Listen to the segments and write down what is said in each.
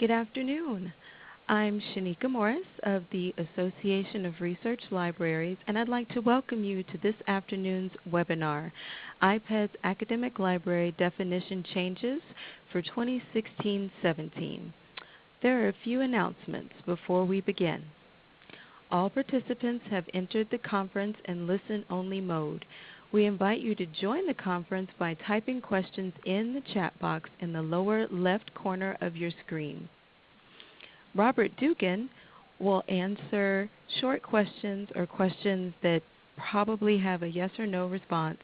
Good afternoon. I'm Shaneka Morris of the Association of Research Libraries, and I'd like to welcome you to this afternoon's webinar, IPEDS Academic Library Definition Changes for 2016-17. There are a few announcements before we begin. All participants have entered the conference in listen-only mode. We invite you to join the conference by typing questions in the chat box in the lower left corner of your screen. Robert Dugan will answer short questions or questions that probably have a yes or no response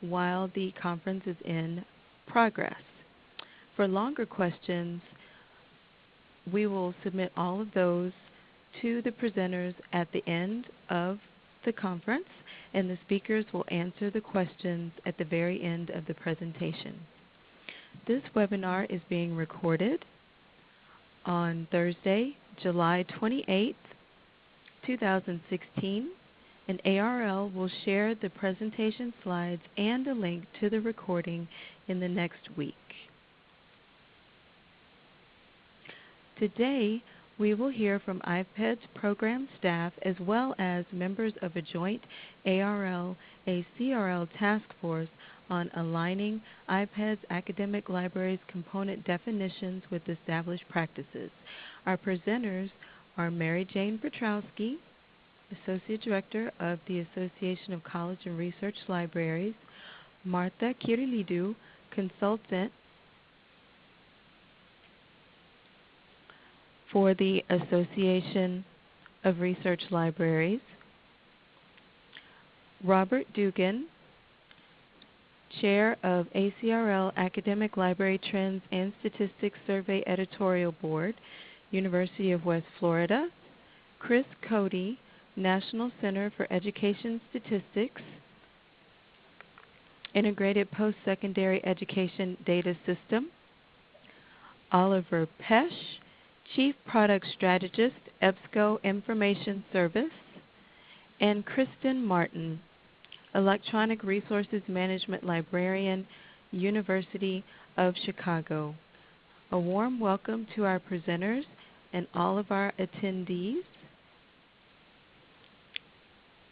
while the conference is in progress. For longer questions, we will submit all of those to the presenters at the end of the conference, and the speakers will answer the questions at the very end of the presentation. This webinar is being recorded on Thursday, July 28, 2016, and ARL will share the presentation slides and a link to the recording in the next week. Today, we will hear from IPEDS program staff as well as members of a joint ARL-ACRL task force on aligning IPEDS academic libraries component definitions with established practices. Our presenters are Mary Jane Petrowski, Associate Director of the Association of College and Research Libraries, Martha Kyrillidou, Consultant for the Association of Research Libraries, Robert Dugan, Chair of ACRL Academic Library Trends and Statistics Survey Editorial Board, University of West Florida, Chris Cody, National Center for Education Statistics, Integrated Post-Secondary Education Data System, Oliver Pesch, Chief Product Strategist, EBSCO Information Service, and Kristen Martin, Electronic Resources Management Librarian, University of Chicago. A warm welcome to our presenters and all of our attendees.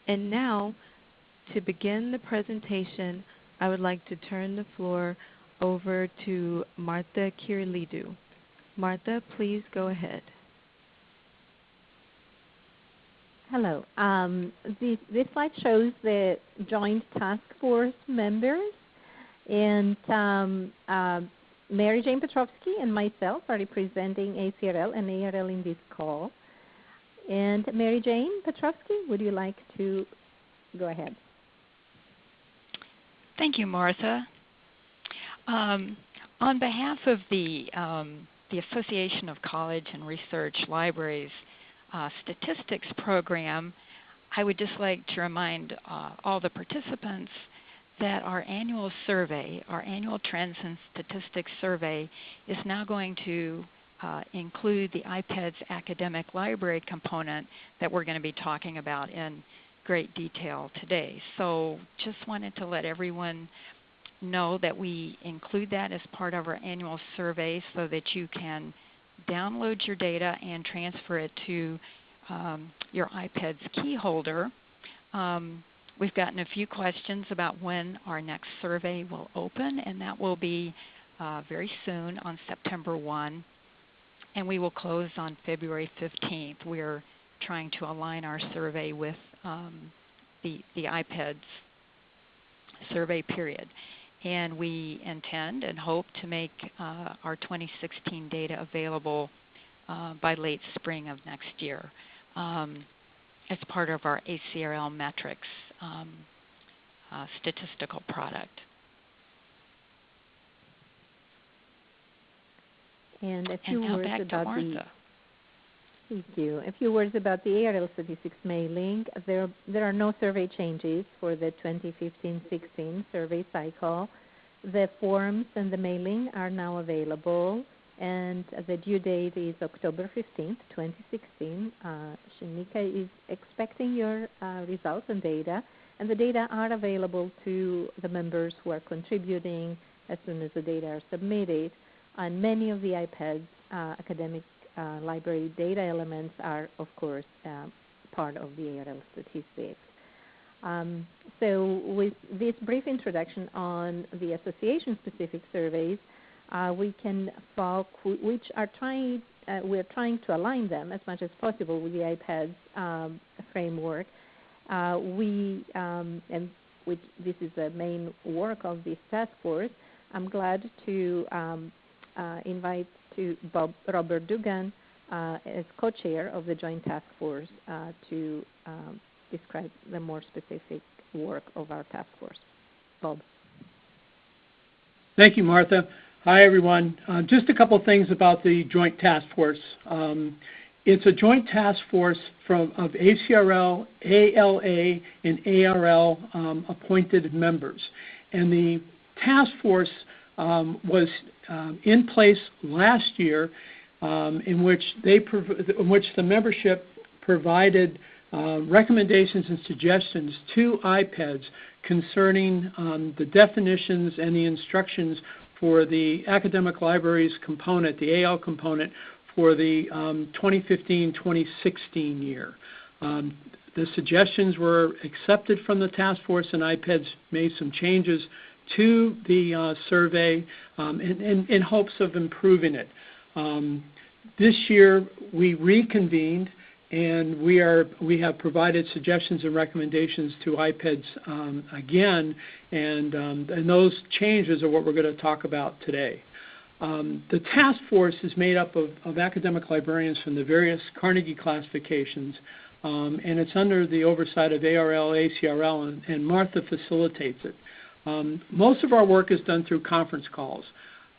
And now, to begin the presentation, I would like to turn the floor over to Martha Kyrillidou. Martha, please go ahead. Hello. Um, this, this, slide shows the joint task force members, and um, uh, Mary Jane Petrowski and myself are representing ACRL and ARL in this call. And Mary Jane Petrowski, would you like to go ahead? Thank you, Martha. Um, on behalf of the, um, the Association of College and Research Libraries, uh, statistics program, I would just like to remind uh, all the participants that our annual survey, our annual Trends and Statistics survey, is now going to uh, include the IPEDS academic library component that we're going to be talking about in great detail today. So just wanted to let everyone know that we include that as part of our annual survey so that you can download your data and transfer it to um, your IPEDS key holder. Um, we've gotten a few questions about when our next survey will open, and that will be uh, very soon on September 1. And we will close on February 15th. We're trying to align our survey with um, the, the IPEDS survey period and we intend and hope to make uh, our 2016 data available uh, by late spring of next year um, as part of our ACRL metrics um, uh, statistical product. And a few and words about the Thank you. A few words about the ARL statistics mailing. There, there are no survey changes for the 2015-16 survey cycle. The forms and the mailing are now available, and the due date is October 15th, 2016. Uh, Shaneka is expecting your uh, results and data, and the data are available to the members who are contributing as soon as the data are submitted. And many of the IPEDS uh, academic uh, library data elements are, of course, uh, part of the ARL statistics. Um, so with this brief introduction on the association-specific surveys, uh, we can which are trying, uh, we're trying to align them as much as possible with the IPEDS um, framework. Uh, we, um, and which this is the main work of this task force, I'm glad to um, uh, invite to Bob, Robert Dugan uh, as co-chair of the Joint Task Force uh, to um, describe the more specific work of our task force. Bob. Thank you, Martha. Hi, everyone. Uh, just a couple things about the Joint Task Force. Um, it's a joint task force from, of ACRL, ALA, and ARL um, appointed members. And the task force was um, in place last year um, in which they in which the membership provided uh, recommendations and suggestions to IPEDS concerning um, the definitions and the instructions for the academic libraries component, the AL component, for the 2015-2016 um, year. Um, the suggestions were accepted from the task force, and IPEDS made some changes to the uh, survey um, in, hopes of improving it. Um, this year, we reconvened, and we are we have provided suggestions and recommendations to IPEDS um, again, and, and those changes are what we're going to talk about today. The task force is made up of, academic librarians from the various Carnegie classifications, and it's under the oversight of ARL, ACRL, and Martha facilitates it. Um, most of our work is done through conference calls.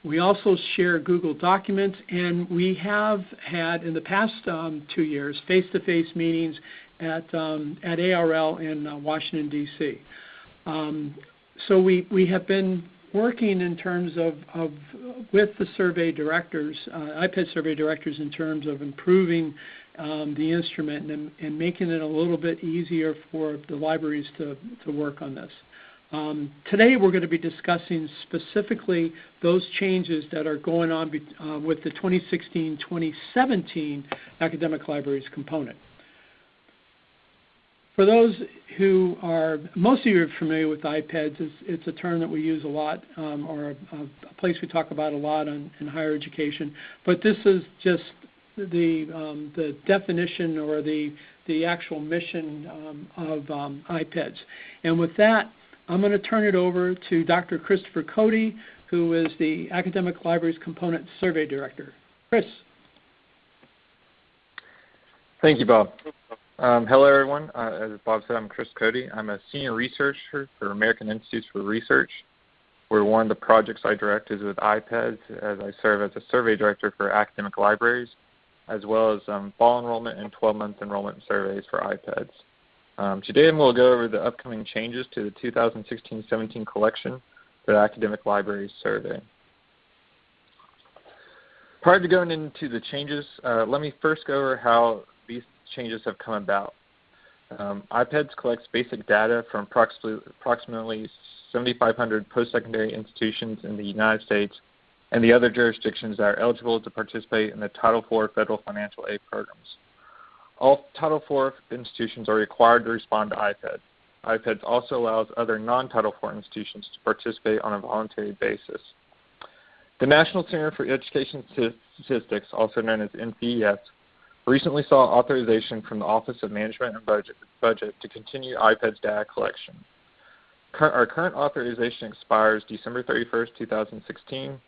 We also share Google Documents, and we have had in the past um, two years face-to-face meetings at, um, at ARL in uh, Washington, D.C. Um, so we, we have been working in terms of, of with the survey directors, uh, IPED survey directors, in terms of improving um, the instrument and, and, making it a little bit easier for the libraries to, to work on this. Um, today we're going to be discussing specifically those changes that are going on be, uh, with the 2016-2017 academic libraries component. For those who are, most of you are familiar with IPEDS. It's, it's a term that we use a lot um, or a, a, place we talk about a lot on, in higher education. But this is just the, um, the definition or the, the actual mission um, of um, IPEDS. And with that, I'm going to turn it over to Dr. Christopher Cody, who is the Academic Libraries Component Survey Director. Chris. Thank you, Bob. Um, hello, everyone. Uh, as Bob said, I'm Chris Cody. I'm a senior researcher for American Institutes for Research, where one of the projects I direct is with IPEDS, as I serve as a survey director for academic libraries, as well as um, fall enrollment and 12-month enrollment surveys for IPEDS. Um, today we'll go over the upcoming changes to the 2016-17 collection for the Academic Libraries Survey. Prior to going into the changes, uh, let me first go over how these changes have come about. Um, IPEDS collects basic data from approximately, approximately 7,500 post-secondary institutions in the United States and the other jurisdictions that are eligible to participate in the Title IV federal financial aid programs. All Title IV institutions are required to respond to IPEDS. IPEDS also allows other non-Title IV institutions to participate on a voluntary basis. The National Center for Education Statistics, also known as NCES, recently saw authorization from the Office of Management and Budget, to continue IPEDS data collection. Our current authorization expires December 31, 2016,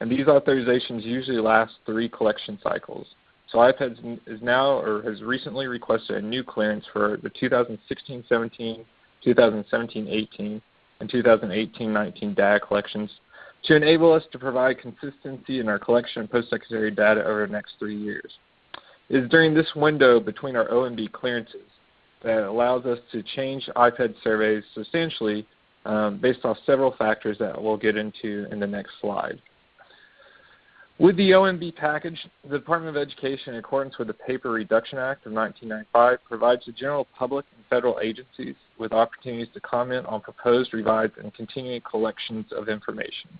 and these authorizations usually last three collection cycles. So IPEDS is now or has recently requested a new clearance for the 2016-17, 2017-18, and 2018-19 data collections to enable us to provide consistency in our collection of post-secondary data over the next three years. It is during this window between our OMB clearances that allows us to change IPED surveys substantially um, based off several factors that we'll get into in the next slide. With the OMB package, the Department of Education, in accordance with the Paper Reduction Act of 1995, provides the general public and federal agencies with opportunities to comment on proposed, revised, and continuing collections of information.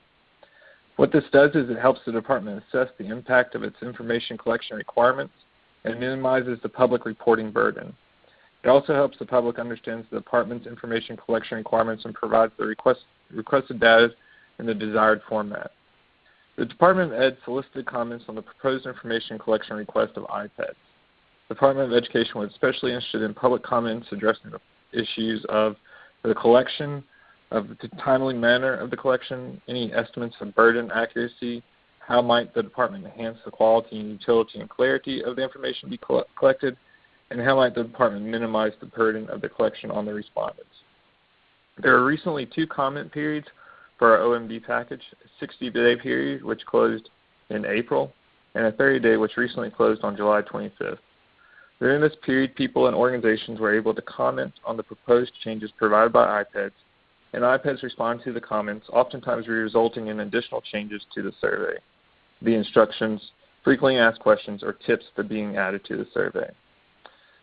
What this does is it helps the department assess the impact of its information collection requirements and minimizes the public reporting burden. It also helps the public understand the department's information collection requirements and provides the request, requested data in the desired format. The Department of Ed solicited comments on the proposed information collection request of IPEDS. The Department of Education was especially interested in public comments addressing the issues of the collection, of the timely manner of the collection, any estimates of burden accuracy, how might the department enhance the quality and utility and clarity of the information be collected, and how might the department minimize the burden of the collection on the respondents. There are recently two comment periods for our OMB package, a 60-day period which closed in April, and a 30-day which recently closed on July 25th. During this period, people and organizations were able to comment on the proposed changes provided by IPEDS, and IPEDS responded to the comments, oftentimes resulting in additional changes to the survey, the instructions, frequently asked questions, or tips that being added to the survey.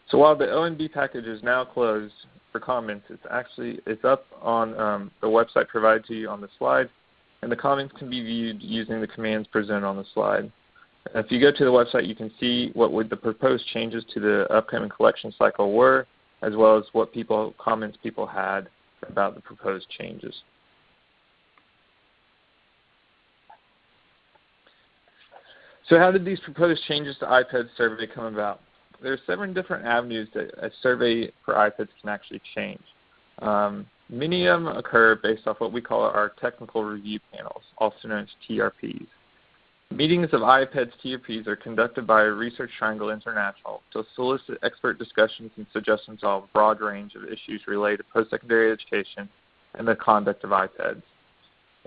So while the OMB package is now closed for comments, it's actually it's up on um, the website provided to you on the slide, and the comments can be viewed using the commands presented on the slide. If you go to the website, you can see what would the proposed changes to the upcoming collection cycle were, as well as what people comments people had about the proposed changes. So how did these proposed changes to IPEDS survey come about? There are seven different avenues that a survey for IPEDS can actually change. Um, many of them occur based off what we call our technical review panels, also known as TRPs. Meetings of IPEDS TRPs are conducted by Research Triangle International to solicit expert discussions and suggestions on a broad range of issues related to post-secondary education and the conduct of IPEDS.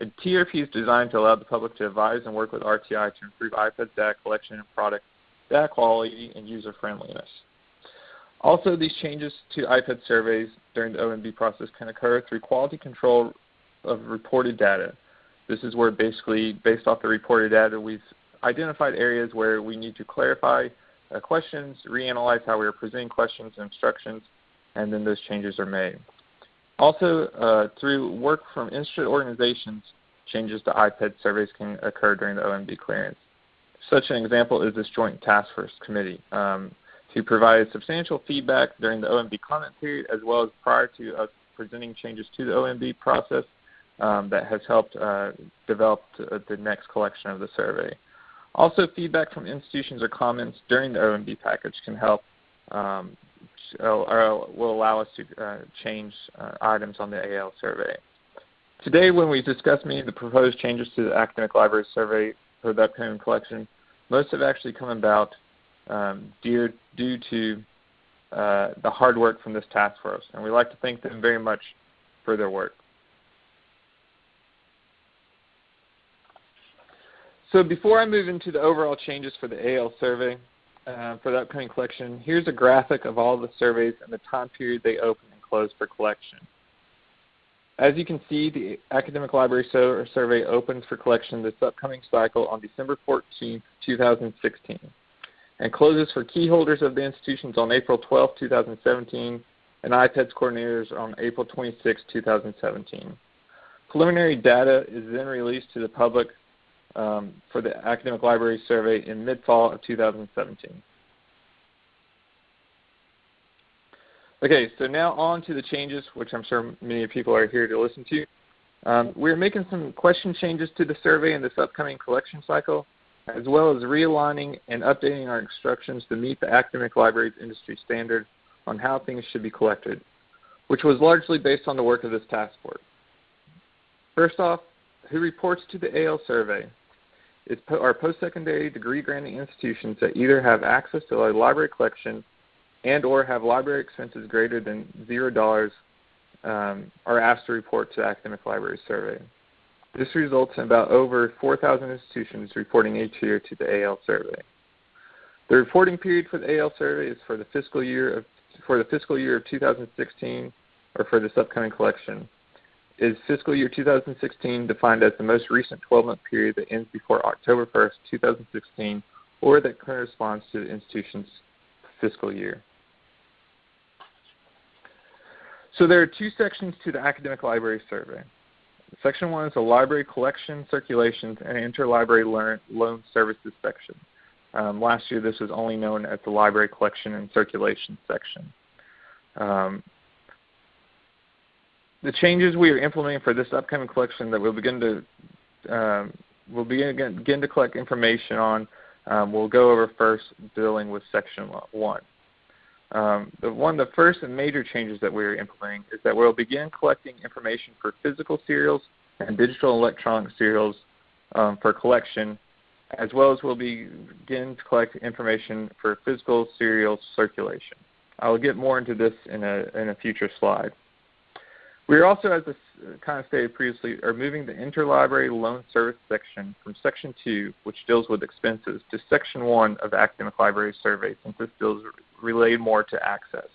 A TRP is designed to allow the public to advise and work with RTI to improve IPEDS data collection and product data quality, and user friendliness. Also, these changes to IPEDS surveys during the OMB process can occur through quality control of reported data. This is where basically, based off the reported data, we've identified areas where we need to clarify uh, questions, reanalyze how we are presenting questions and instructions, and then those changes are made. Also, uh, through work from interested organizations, changes to IPEDS surveys can occur during the OMB clearance. Such an example is this Joint Task Force Committee, um, who provided substantial feedback during the OMB comment period as well as prior to us presenting changes to the OMB process um, that has helped uh, develop the next collection of the survey. Also, feedback from institutions or comments during the OMB package can help um, or will allow us to uh, change uh, items on the AL survey. Today, when we discuss many of the proposed changes to the academic library survey for the upcoming collection, most have actually come about um, due, due to uh, the hard work from this task force, and we'd like to thank them very much for their work. So before I move into the overall changes for the AL survey uh, for the upcoming collection, here's a graphic of all the surveys and the time period they open and close for collection. As you can see, the Academic Library Survey opens for collection this upcoming cycle on December 14, 2016, and closes for key holders of the institutions on April 12, 2017, and IPEDS coordinators on April 26, 2017. Preliminary data is then released to the public um, for the Academic Library Survey in mid-fall of 2017. Okay, so now on to the changes, which I'm sure many people are here to listen to. Um, we're making some question changes to the survey in this upcoming collection cycle, as well as realigning and updating our instructions to meet the academic library's industry standard on how things should be collected, which was largely based on the work of this task force. First off, who reports to the AL survey is our post-secondary degree granting institutions that either have access to a library collection and or have library expenses greater than $0 um, are asked to report to the Academic Library Survey. This results in about over 4,000 institutions reporting each year to the AL survey. The reporting period for the AL survey is for the fiscal year of for the fiscal year of 2016 or for this upcoming collection. Is fiscal year 2016 defined as the most recent 12-month period that ends before October 1st, 2016, or that corresponds to the institution's fiscal year. So there are two sections to the academic library survey. Section 1 is the library collection, circulations, and interlibrary loan services section. Um, last year this was only known as the library collection and circulation section. Um, the changes we are implementing for this upcoming collection that we'll begin to um, we'll begin, begin to collect information on, um, we'll go over first dealing with section one. Um, the one of the first and major changes that we're implementing is that we'll begin collecting information for physical serials and digital electronic serials um, for collection, as well as we'll begin to collect information for physical serial circulation. I will get more into this in a, in a future slide. We are also, as uh, kind of stated previously, are moving the interlibrary loan service section from Section 2, which deals with expenses, to Section 1 of the Academic Library Survey, since this deals related more to access.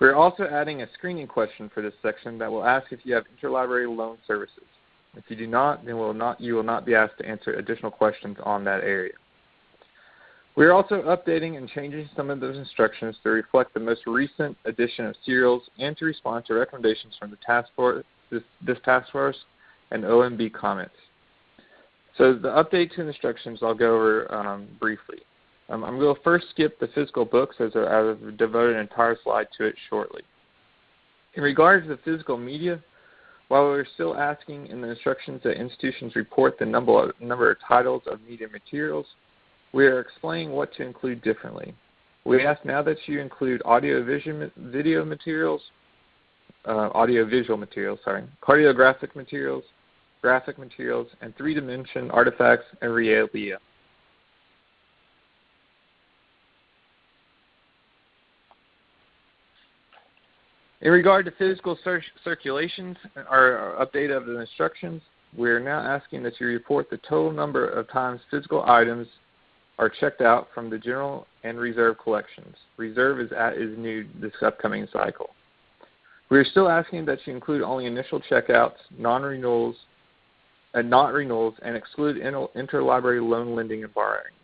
We are also adding a screening question for this section that will ask if you have interlibrary loan services. If you do not, then will not, you will not be asked to answer additional questions on that area. We are also updating and changing some of those instructions to reflect the most recent addition of serials and to respond to recommendations from the task force, this, this task force and OMB comments. So the update to instructions I'll go over um, briefly. Um, I'm going to first skip the physical books as I've devoted an entire slide to it shortly. In regards to the physical media, while we're still asking in the instructions that institutions report the number of, number of titles of media materials, we are explaining what to include differently. We ask now that you include audio video materials, uh, audio visual materials, sorry, cartographic materials, graphic materials, and three-dimension artifacts and realia. In regard to physical cir circulations, our update of the instructions, we are now asking that you report the total number of times physical items are checked out from the general and reserve collections. Reserve is, at, is new this upcoming cycle. We are still asking that you include only initial checkouts, non-renewals, and not renewals, and exclude interlibrary loan lending and borrowing.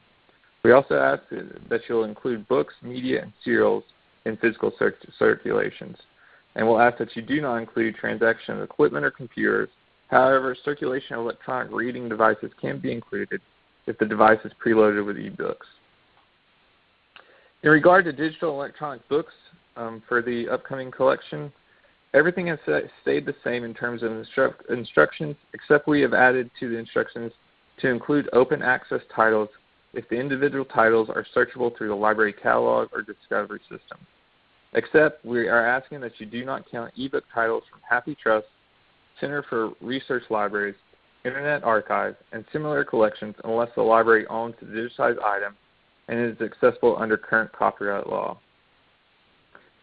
We also ask that you'll include books, media, and serials in physical circulations. And we'll ask that you do not include transaction of equipment or computers. However, circulation of electronic reading devices can be included if the device is preloaded with ebooks. In regard to digital electronic books um, for the upcoming collection, everything has stayed the same in terms of instru instructions, except we have added to the instructions to include open access titles if the individual titles are searchable through the library catalog or discovery system. Except we are asking that you do not count ebook titles from Happy HathiTrust, Center for Research Libraries, Internet Archive, and similar collections unless the library owns the digitized item and is accessible under current copyright law.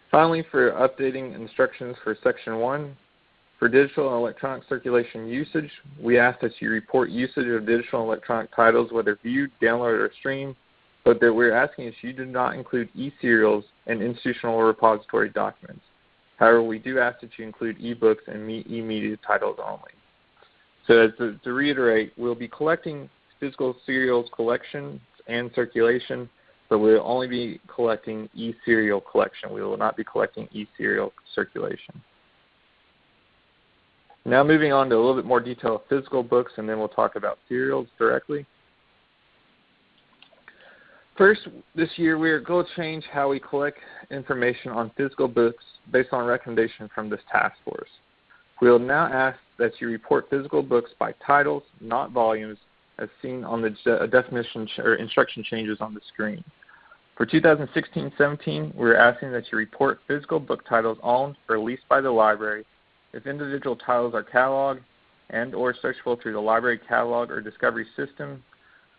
Finally, for updating instructions for Section 1, for digital and electronic circulation usage, we ask that you report usage of digital and electronic titles, whether viewed, downloaded, or streamed, but that we're asking is you do not include e-serials and institutional repository documents. However, we do ask that you include e-books and e-media titles only. So to, to reiterate, we'll be collecting physical serials collection and circulation, but we'll only be collecting e-serial collection. We will not be collecting e-serial circulation. Now moving on to a little bit more detail of physical books, and then we'll talk about serials directly. First, this year we are going to change how we collect information on physical books based on recommendation from this task force. We will now ask that you report physical books by titles, not volumes, as seen on the uh, definition or instruction changes on the screen. For 2016-17, we're asking that you report physical book titles owned or leased by the library if individual titles are cataloged and or searchable through the library catalog or discovery system.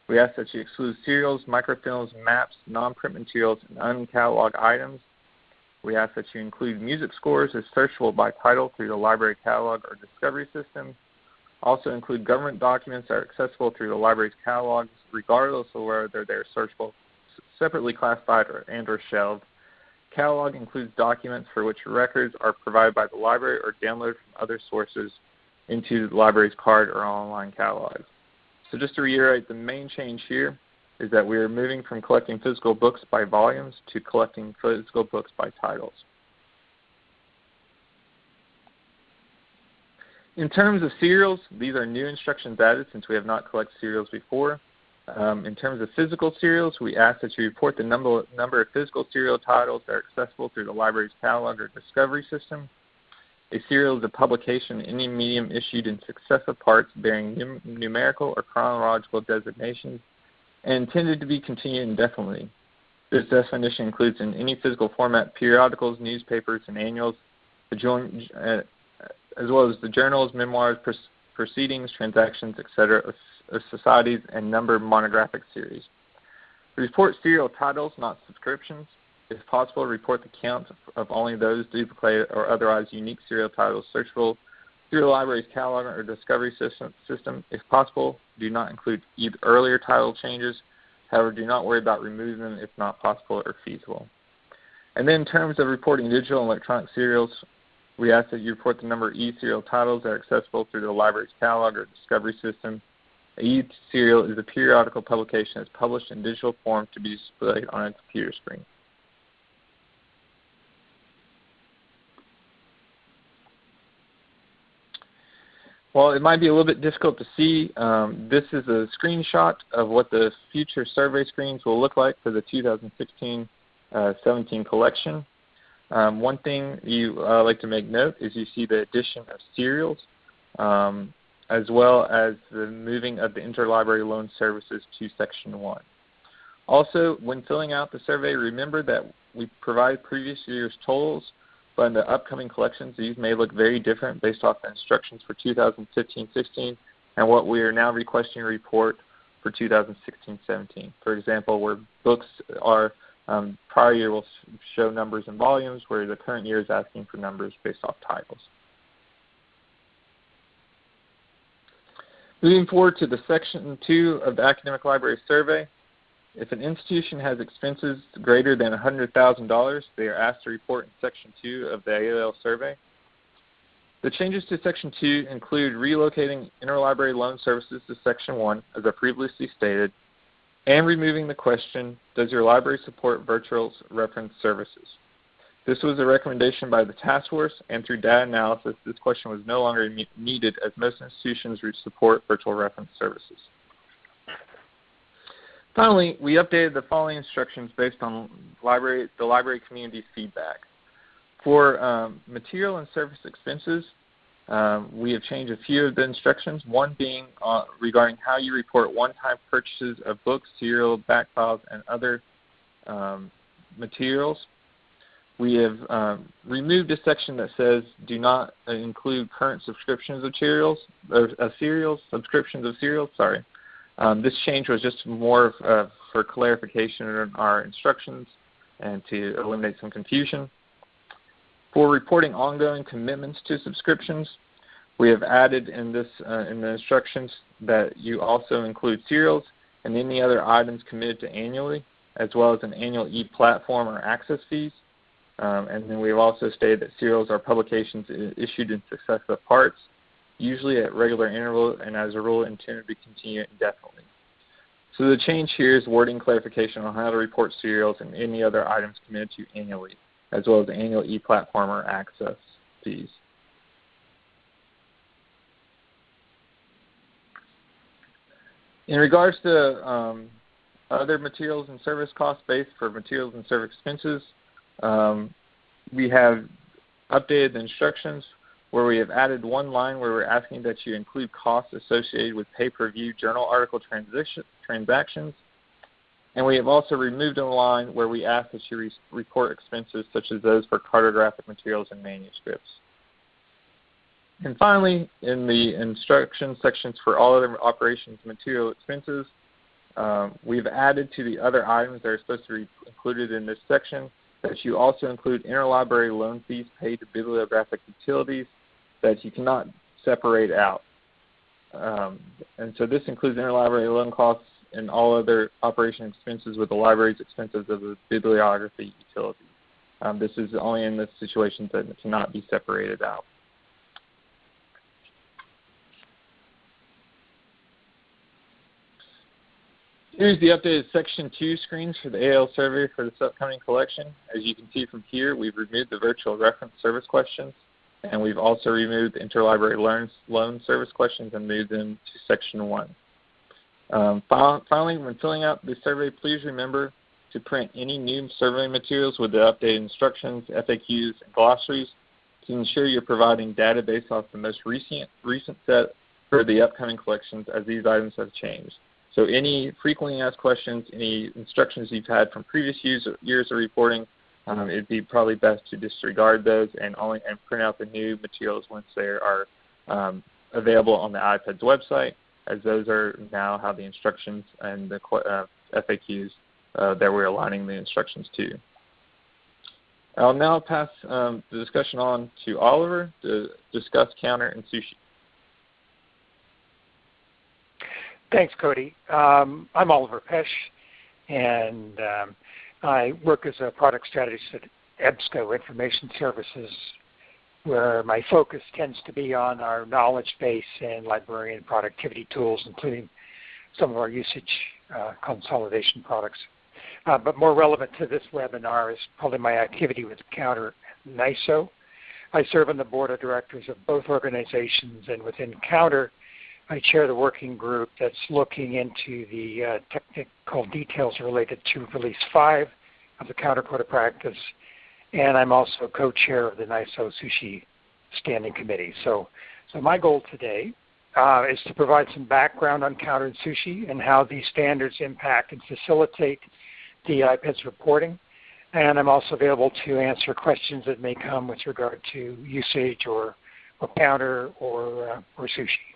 We ask that you exclude serials, microfilms, maps, non-print materials, and uncatalogued items. We ask that you include music scores as searchable by title through the library catalog or discovery system. Also include government documents that are accessible through the library's catalogs, regardless of whether they're searchable, separately classified or, and or shelved. Catalog includes documents for which records are provided by the library or downloaded from other sources into the library's card or online catalogs. So just to reiterate, the main change here is that we are moving from collecting physical books by volumes to collecting physical books by titles. in terms of serials, these are new instructions added since we have not collected serials before. Um, in terms of physical serials, we ask that you report the number, number of physical serial titles that are accessible through the library's catalog or discovery system. A serial is a publication in any medium issued in successive parts bearing num numerical or chronological designations and intended to be continued indefinitely. This definition includes in any physical format periodicals, newspapers, and annuals, uh, as well as the journals, memoirs, proceedings, transactions, etc. Of, of societies and numbered monographic series. Report serial titles, not subscriptions. If possible, report the count of only those duplicated or otherwise unique serial titles searchable through the library's catalog or discovery system. system. If possible, do not include earlier title changes. However, do not worry about removing them if not possible or feasible. And then in terms of reporting digital and electronic serials, we ask that you report the number of e-serial titles that are accessible through the library's catalog or discovery system. A e-serial is a periodical publication that's published in digital form to be displayed on a computer screen. While it might be a little bit difficult to see, um, this is a screenshot of what the future survey screens will look like for the 2016-17 uh, collection. Um, one thing you uh, like to make note is you see the addition of serials um, as well as the moving of the interlibrary loan services to Section 1. Also, when filling out the survey, remember that we provide previous year's totals, but in the upcoming collections, these may look very different based off the instructions for 2015-16 and what we are now requesting a report for 2016-17. For example, where books are um, prior year will show numbers and volumes, where the current year is asking for numbers based off titles. Moving forward to the section 2 of the Academic Library Survey, if an institution has expenses greater than $100,000, they are asked to report in Section 2 of the ALL survey. The changes to Section 2 include relocating interlibrary loan services to Section 1, as I previously stated, and removing the question, does your library support virtual reference services? This was a recommendation by the task force, and through data analysis, this question was no longer needed as most institutions support virtual reference services. Finally, we updated the following instructions based on library, the library community's feedback. For um, material and service expenses, um, we have changed a few of the instructions, one being uh, regarding how you report one-time purchases of books, serial, back files, and other um, materials. We have um, removed a section that says do not include current subscriptions of serials, or, uh, serials, subscriptions of serials, sorry. Um, this change was just more uh, for clarification in our instructions and to eliminate some confusion. For reporting ongoing commitments to subscriptions, we have added in this uh, in the instructions that you also include serials and any other items committed to annually, as well as an annual e-platform or access fees. Um, and then we've also stated that serials are publications issued in successive parts, usually at regular intervals and as a rule intended to continue indefinitely. So the change here is wording clarification on how to report serials and any other items committed to annually as well as annual e-platformer access fees. In regards to um, other materials and service cost based for materials and service expenses, um, we have updated the instructions where we have added one line where we're asking that you include costs associated with pay-per-view journal article transactions and we have also removed a line where we ask that you re report expenses such as those for cartographic materials and manuscripts. And finally, in the instruction sections for all other operations material expenses, um, we've added to the other items that are supposed to be included in this section that you also include interlibrary loan fees paid to bibliographic utilities that you cannot separate out. Um, and so this includes interlibrary loan costs and all other operation expenses with the library's expenses of the bibliography utility. Um, this is only in the situations that it cannot be separated out. Here's the updated Section 2 screens for the AL survey for this upcoming collection. As you can see from here, we've removed the virtual reference service questions. And we've also removed interlibrary loan, loan service questions and moved them to Section 1. Um, finally, when filling out the survey, please remember to print any new survey materials with the updated instructions, FAQs, and glossaries to ensure you're providing data based off the most recent, recent set for the upcoming collections as these items have changed. So any frequently asked questions, any instructions you've had from previous years, years of reporting, um, it'd be probably best to disregard those and only and print out the new materials once they are um, available on the IPEDS website, as those are now how the instructions and the uh, FAQs uh, that we're aligning the instructions to. I'll now pass um, the discussion on to Oliver to discuss counter and sushi. Thanks, Cody. Um, I'm Oliver Pesch, and um, I work as a product strategist at EBSCO Information Services, where my focus tends to be on our knowledge base and librarian productivity tools, including some of our usage uh, consolidation products. Uh, but more relevant to this webinar is probably my activity with Counter NISO. I serve on the board of directors of both organizations, and within Counter, I chair the working group that's looking into the uh, technical details related to Release 5 of the Counter Code of Practice, and I'm also co-chair of the NISO Sushi Standing Committee. So, so my goal today uh, is to provide some background on Counter and Sushi and how these standards impact and facilitate the IPEDS reporting. And I'm also available to answer questions that may come with regard to usage or, or Counter or, uh, or Sushi.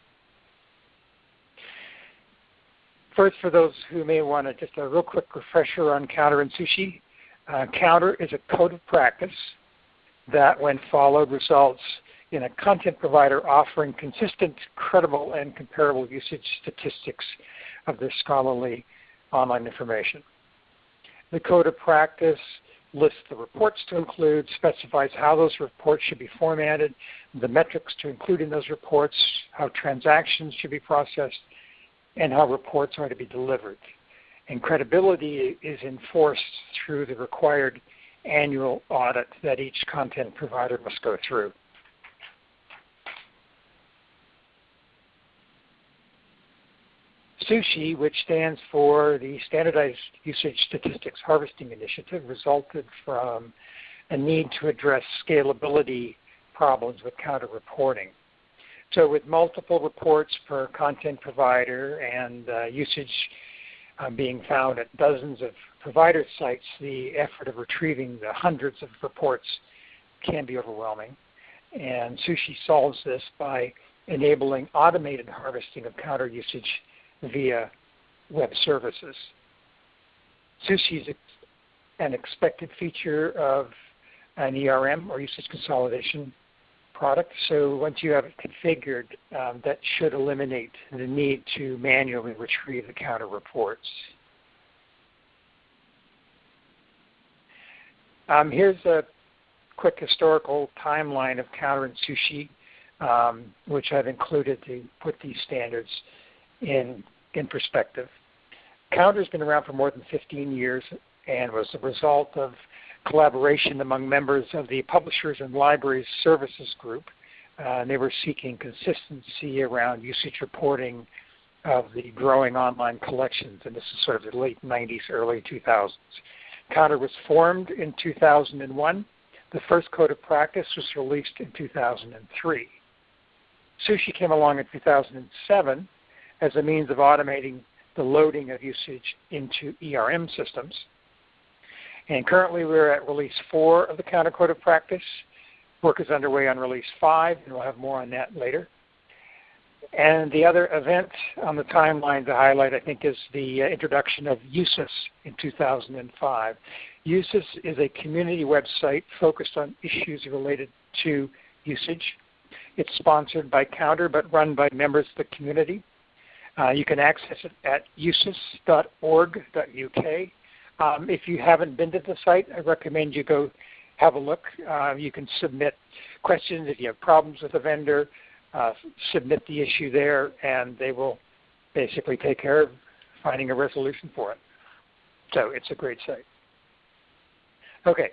First, for those who may want to just a real quick refresher on counter and sushi. Uh, counter is a code of practice that, when followed, results in a content provider offering consistent, credible, and comparable usage statistics of their scholarly online information. The code of practice lists the reports to include, specifies how those reports should be formatted, the metrics to include in those reports, how transactions should be processed, and how reports are to be delivered. And credibility is enforced through the required annual audit that each content provider must go through. SUSHI, which stands for the Standardized Usage Statistics Harvesting Initiative, resulted from a need to address scalability problems with counter reporting. So with multiple reports per content provider and uh, usage uh, being found at dozens of provider sites, the effort of retrieving the hundreds of reports can be overwhelming. And Sushi solves this by enabling automated harvesting of counter usage via web services. Sushi is an expected feature of an ERM or usage consolidation product. So once you have it configured, um, that should eliminate the need to manually retrieve the counter reports. Um, here's a quick historical timeline of counter and sushi, um, which I've included to put these standards in, in perspective. Counter has been around for more than 15 years and was the result of collaboration among members of the Publishers and Libraries Services Group. Uh, they were seeking consistency around usage reporting of the growing online collections, and this is sort of the late 90s, early 2000s. Counter was formed in 2001. The first code of practice was released in 2003. Sushi came along in 2007 as a means of automating the loading of usage into ERM systems. And currently we're at release 4 of the Counter Code of Practice. Work is underway on release 5, and we'll have more on that later. And the other event on the timeline to highlight, I think, is the uh, introduction of Usus in 2005. Usus is a community website focused on issues related to usage. It's sponsored by Counter but run by members of the community. Uh, you can access it at usus.org.uk um, if you haven't been to the site, I recommend you go have a look. Uh, you can submit questions if you have problems with a vendor, uh, submit the issue there, and they will basically take care of finding a resolution for it. So it's a great site. Okay,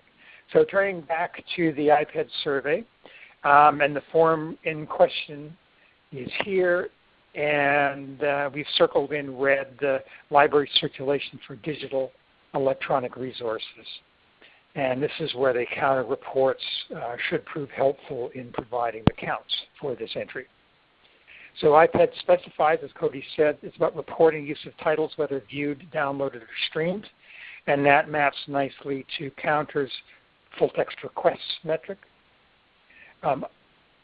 so turning back to the IPEDS survey, Um, and the form in question is here, and uh, we've circled in red the library circulation for digital electronic resources. And this is where the counter reports uh, should prove helpful in providing the counts for this entry. So IPED specifies, as Cody said, it's about reporting use of titles, whether viewed, downloaded, or streamed. And that maps nicely to Counter's full text requests metric. Um,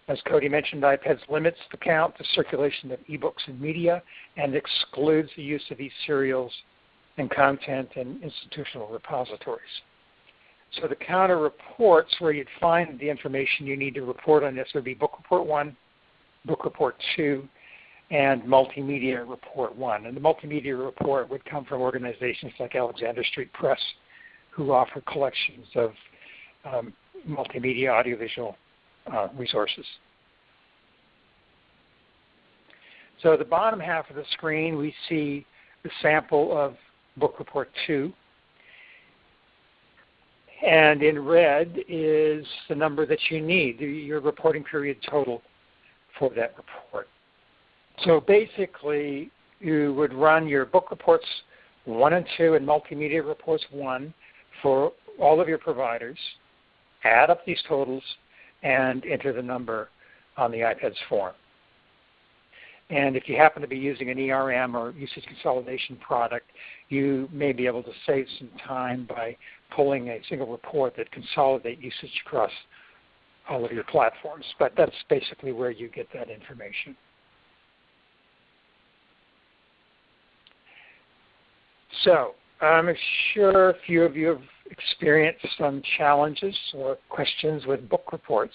as Cody mentioned, IPEDS limits the count to circulation of ebooks and media and excludes the use of e-serials and content in institutional repositories. So the counter reports where you'd find the information you need to report on this would be Book Report 1, Book Report 2, and Multimedia Report 1. And the Multimedia Report would come from organizations like Alexander Street Press who offer collections of um, multimedia audiovisual uh, resources. So at the bottom half of the screen we see the sample of Book Report 2 and in red is the number that you need, your reporting period total for that report. So basically, you would run your book reports 1 and 2 and multimedia reports 1 for all of your providers, add up these totals, and enter the number on the IPEDS form. And if you happen to be using an ERM or usage consolidation product, you may be able to save some time by pulling a single report that consolidates usage across all of your platforms. But that's basically where you get that information. So I'm sure a few of you have experienced some challenges or questions with book reports.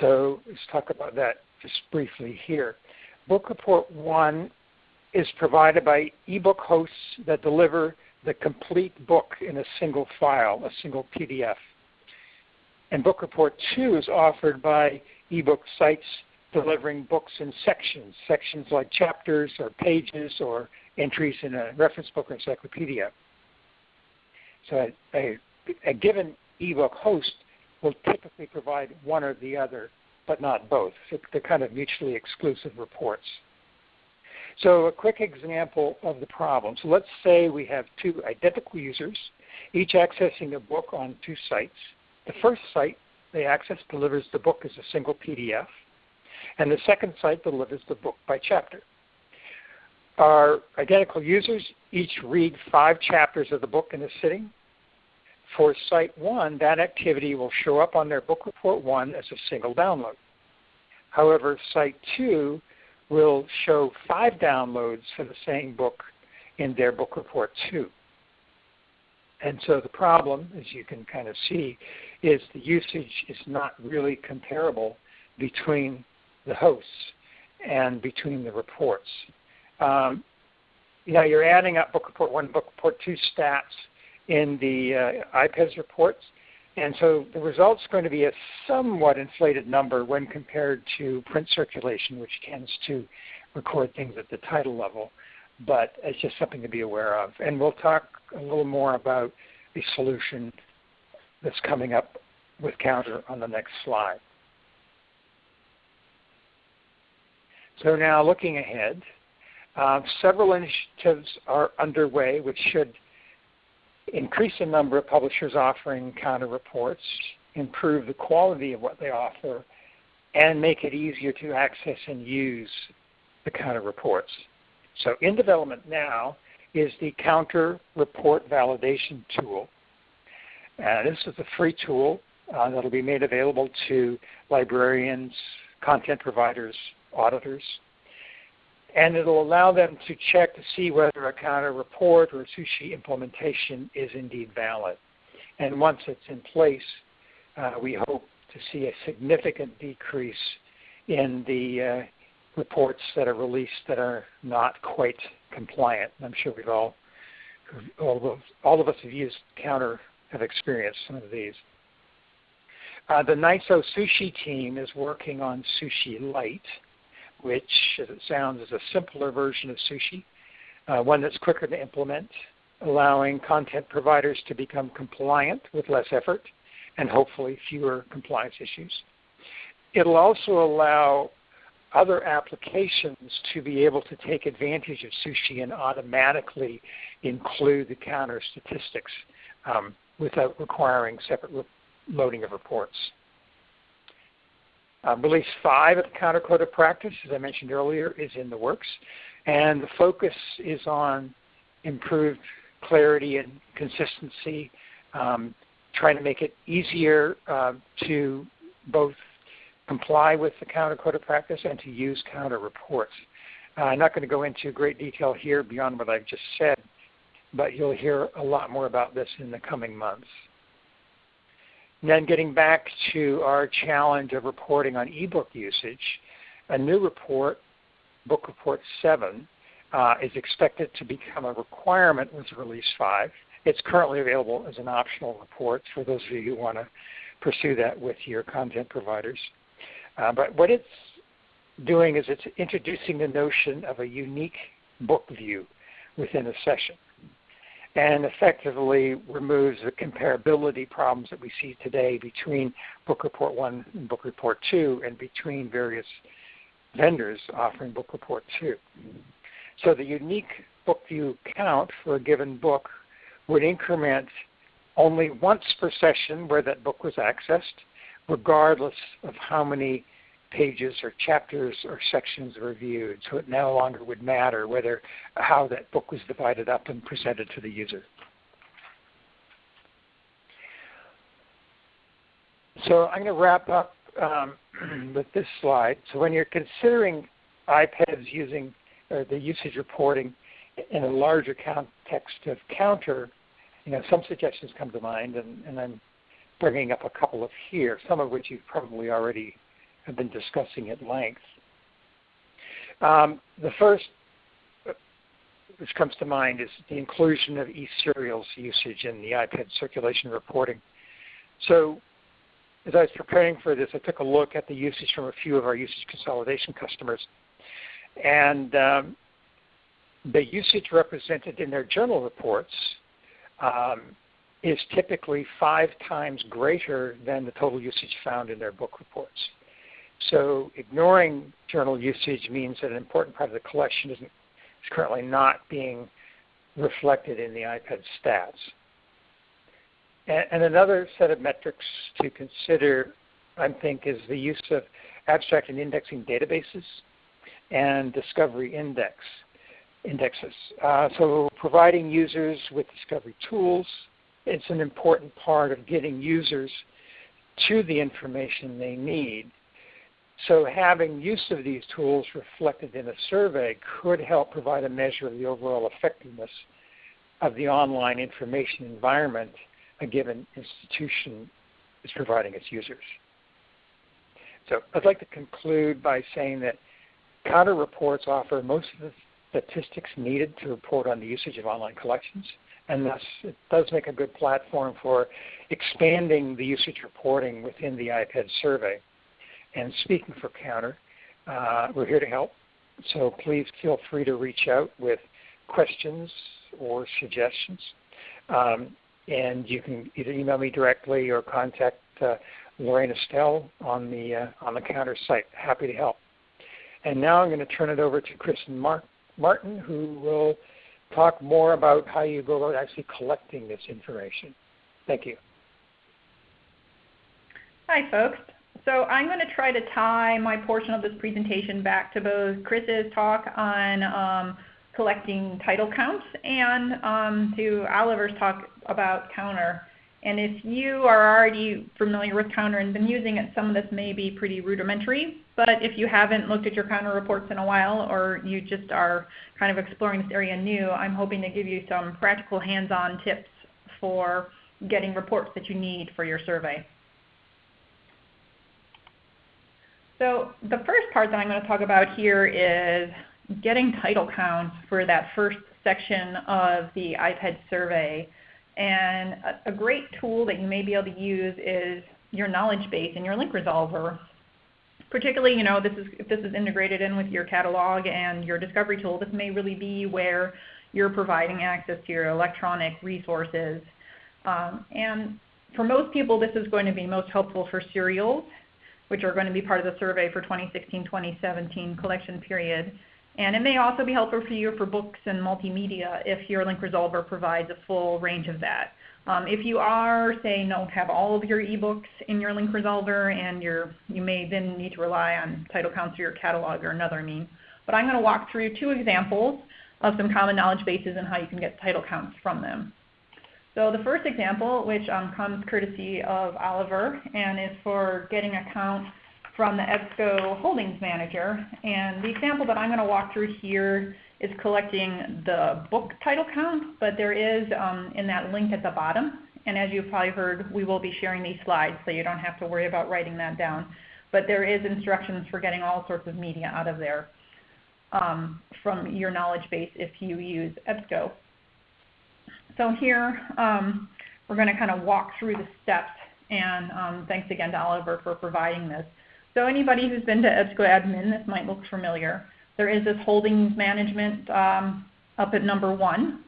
So let's talk about that just briefly here. Book Report 1 is provided by ebook hosts that deliver the complete book in a single file, a single PDF. And Book Report 2 is offered by ebook sites delivering books in sections, sections like chapters or pages or entries in a reference book or encyclopedia. So a, a, a given ebook host will typically provide one or the other but not both. They're kind of mutually exclusive reports. So a quick example of the problem. So let's say we have two identical users, each accessing a book on two sites. The first site they access delivers the book as a single PDF, and the second site delivers the book by chapter. Our identical users each read five chapters of the book in a sitting. For Site 1, that activity will show up on their Book Report 1 as a single download. However, Site 2 will show five downloads for the same book in their Book Report 2. And so the problem, as you can kind of see, is the usage is not really comparable between the hosts and between the reports. Um, you know, you're adding up Book Report 1 Book Report 2 stats in the uh, IPEDS reports. And so the result's going to be a somewhat inflated number when compared to print circulation, which tends to record things at the title level. But it's just something to be aware of. And we'll talk a little more about the solution that's coming up with Counter on the next slide. So now looking ahead, uh, several initiatives are underway which should increase the number of publishers offering counter reports, improve the quality of what they offer, and make it easier to access and use the counter reports. So in development now is the counter report validation tool. Uh, this is a free tool uh, that will be made available to librarians, content providers, auditors, and it'll allow them to check to see whether a counter report or a sushi implementation is indeed valid. And once it's in place, uh, we hope to see a significant decrease in the uh, reports that are released that are not quite compliant. I'm sure we've all, all of, all of us have used counter have experienced some of these. Uh, the NISO Sushi team is working on Sushi Lite, which, as it sounds, is a simpler version of Sushi, uh, one that's quicker to implement, allowing content providers to become compliant with less effort and hopefully fewer compliance issues. it'll also allow other applications to be able to take advantage of sushi and automatically include the counter statistics um, without requiring separate loading of reports. Release 5 of the Counter Code of Practice, as I mentioned earlier, is in the works, and the focus is on improved clarity and consistency, um, trying to make it easier uh, to both comply with the counter code of practice and to use counter reports. Uh, I'm not going to go into great detail here beyond what I've just said, but you'll hear a lot more about this in the coming months. And then getting back to our challenge of reporting on ebook usage, a new report, Book Report 7, uh, is expected to become a requirement with Release 5. It's currently available as an optional report for those of you who want to pursue that with your content providers. Uh, but what it's doing is it's introducing the notion of a unique book view within a session and effectively removes the comparability problems that we see today between Book Report 1 and Book Report 2 and between various vendors offering Book Report 2. So the unique book view count for a given book would increment only once per session where that book was accessed, regardless of how many pages or chapters or sections were viewed. So it no longer would matter whether how that book was divided up and presented to the user. So I'm going to wrap up um, with this slide. So when you're considering IPEDS using or the usage reporting in a larger context of counter, you know, some suggestions come to mind, and, and I'm bringing up a couple of here, some of which you've probably already have been discussing at length. Um, the first which comes to mind is the inclusion of e-serials usage in the IPED circulation reporting. So as I was preparing for this, I took a look at the usage from a few of our usage consolidation customers. And um, the usage represented in their journal reports um, is typically five times greater than the total usage found in their book reports. So ignoring journal usage means that an important part of the collection is currently not being reflected in the IPEDS stats. And, and another set of metrics to consider, I think, is the use of abstract and indexing databases and discovery index indexes. Uh, so providing users with discovery tools, is an important part of getting users to the information they need so having use of these tools reflected in a survey could help provide a measure of the overall effectiveness of the online information environment a given institution is providing its users. So I'd like to conclude by saying that counter reports offer most of the statistics needed to report on the usage of online collections, and thus it does make a good platform for expanding the usage reporting within the IPED survey. And speaking for Counter, uh, we're here to help. So please feel free to reach out with questions or suggestions. Um, and you can either email me directly or contact uh, Lorraine Estelle on the uh, on the Counter site. Happy to help. And now I'm going to turn it over to Kristen Mar- Martin, who will talk more about how you go about actually collecting this information. Thank you. Hi, folks. So I'm going to try to tie my portion of this presentation back to both Chris's talk on um, collecting title counts and um, to Oliver's talk about counter. And if you are already familiar with counter and been using it, some of this may be pretty rudimentary. But if you haven't looked at your counter reports in a while or you just are kind of exploring this area new, I'm hoping to give you some practical hands-on tips for getting reports that you need for your survey. So the first part that I'm going to talk about here is getting title counts for that first section of the IPEDS survey. And a, a great tool that you may be able to use is your knowledge base and your link resolver. Particularly, you know, this is, if this is integrated in with your catalog and your discovery tool, this may really be where you're providing access to your electronic resources. Um, and for most people, this is going to be most helpful for serials which are going to be part of the survey for 2016-2017 collection period. And it may also be helpful for you for books and multimedia if your link resolver provides a full range of that. Um, if you are, say, don't have all of your ebooks in your link resolver and you're, you may then need to rely on title counts or your catalog or another mean. But I'm going to walk through two examples of some common knowledge bases and how you can get title counts from them. So the first example, which um, comes courtesy of Oliver and is for getting a count from the EBSCO Holdings Manager. And the example that I'm going to walk through here is collecting the book title count, but there is um, in that link at the bottom. And as you've probably heard, we will be sharing these slides, so you don't have to worry about writing that down. But there is instructions for getting all sorts of media out of there um, from your knowledge base if you use EBSCO. So here, um, we're going to kind of walk through the steps, and um, thanks again to Oliver for providing this. So anybody who's been to EBSCO admin, this might look familiar. There is this holdings management um, up at number one,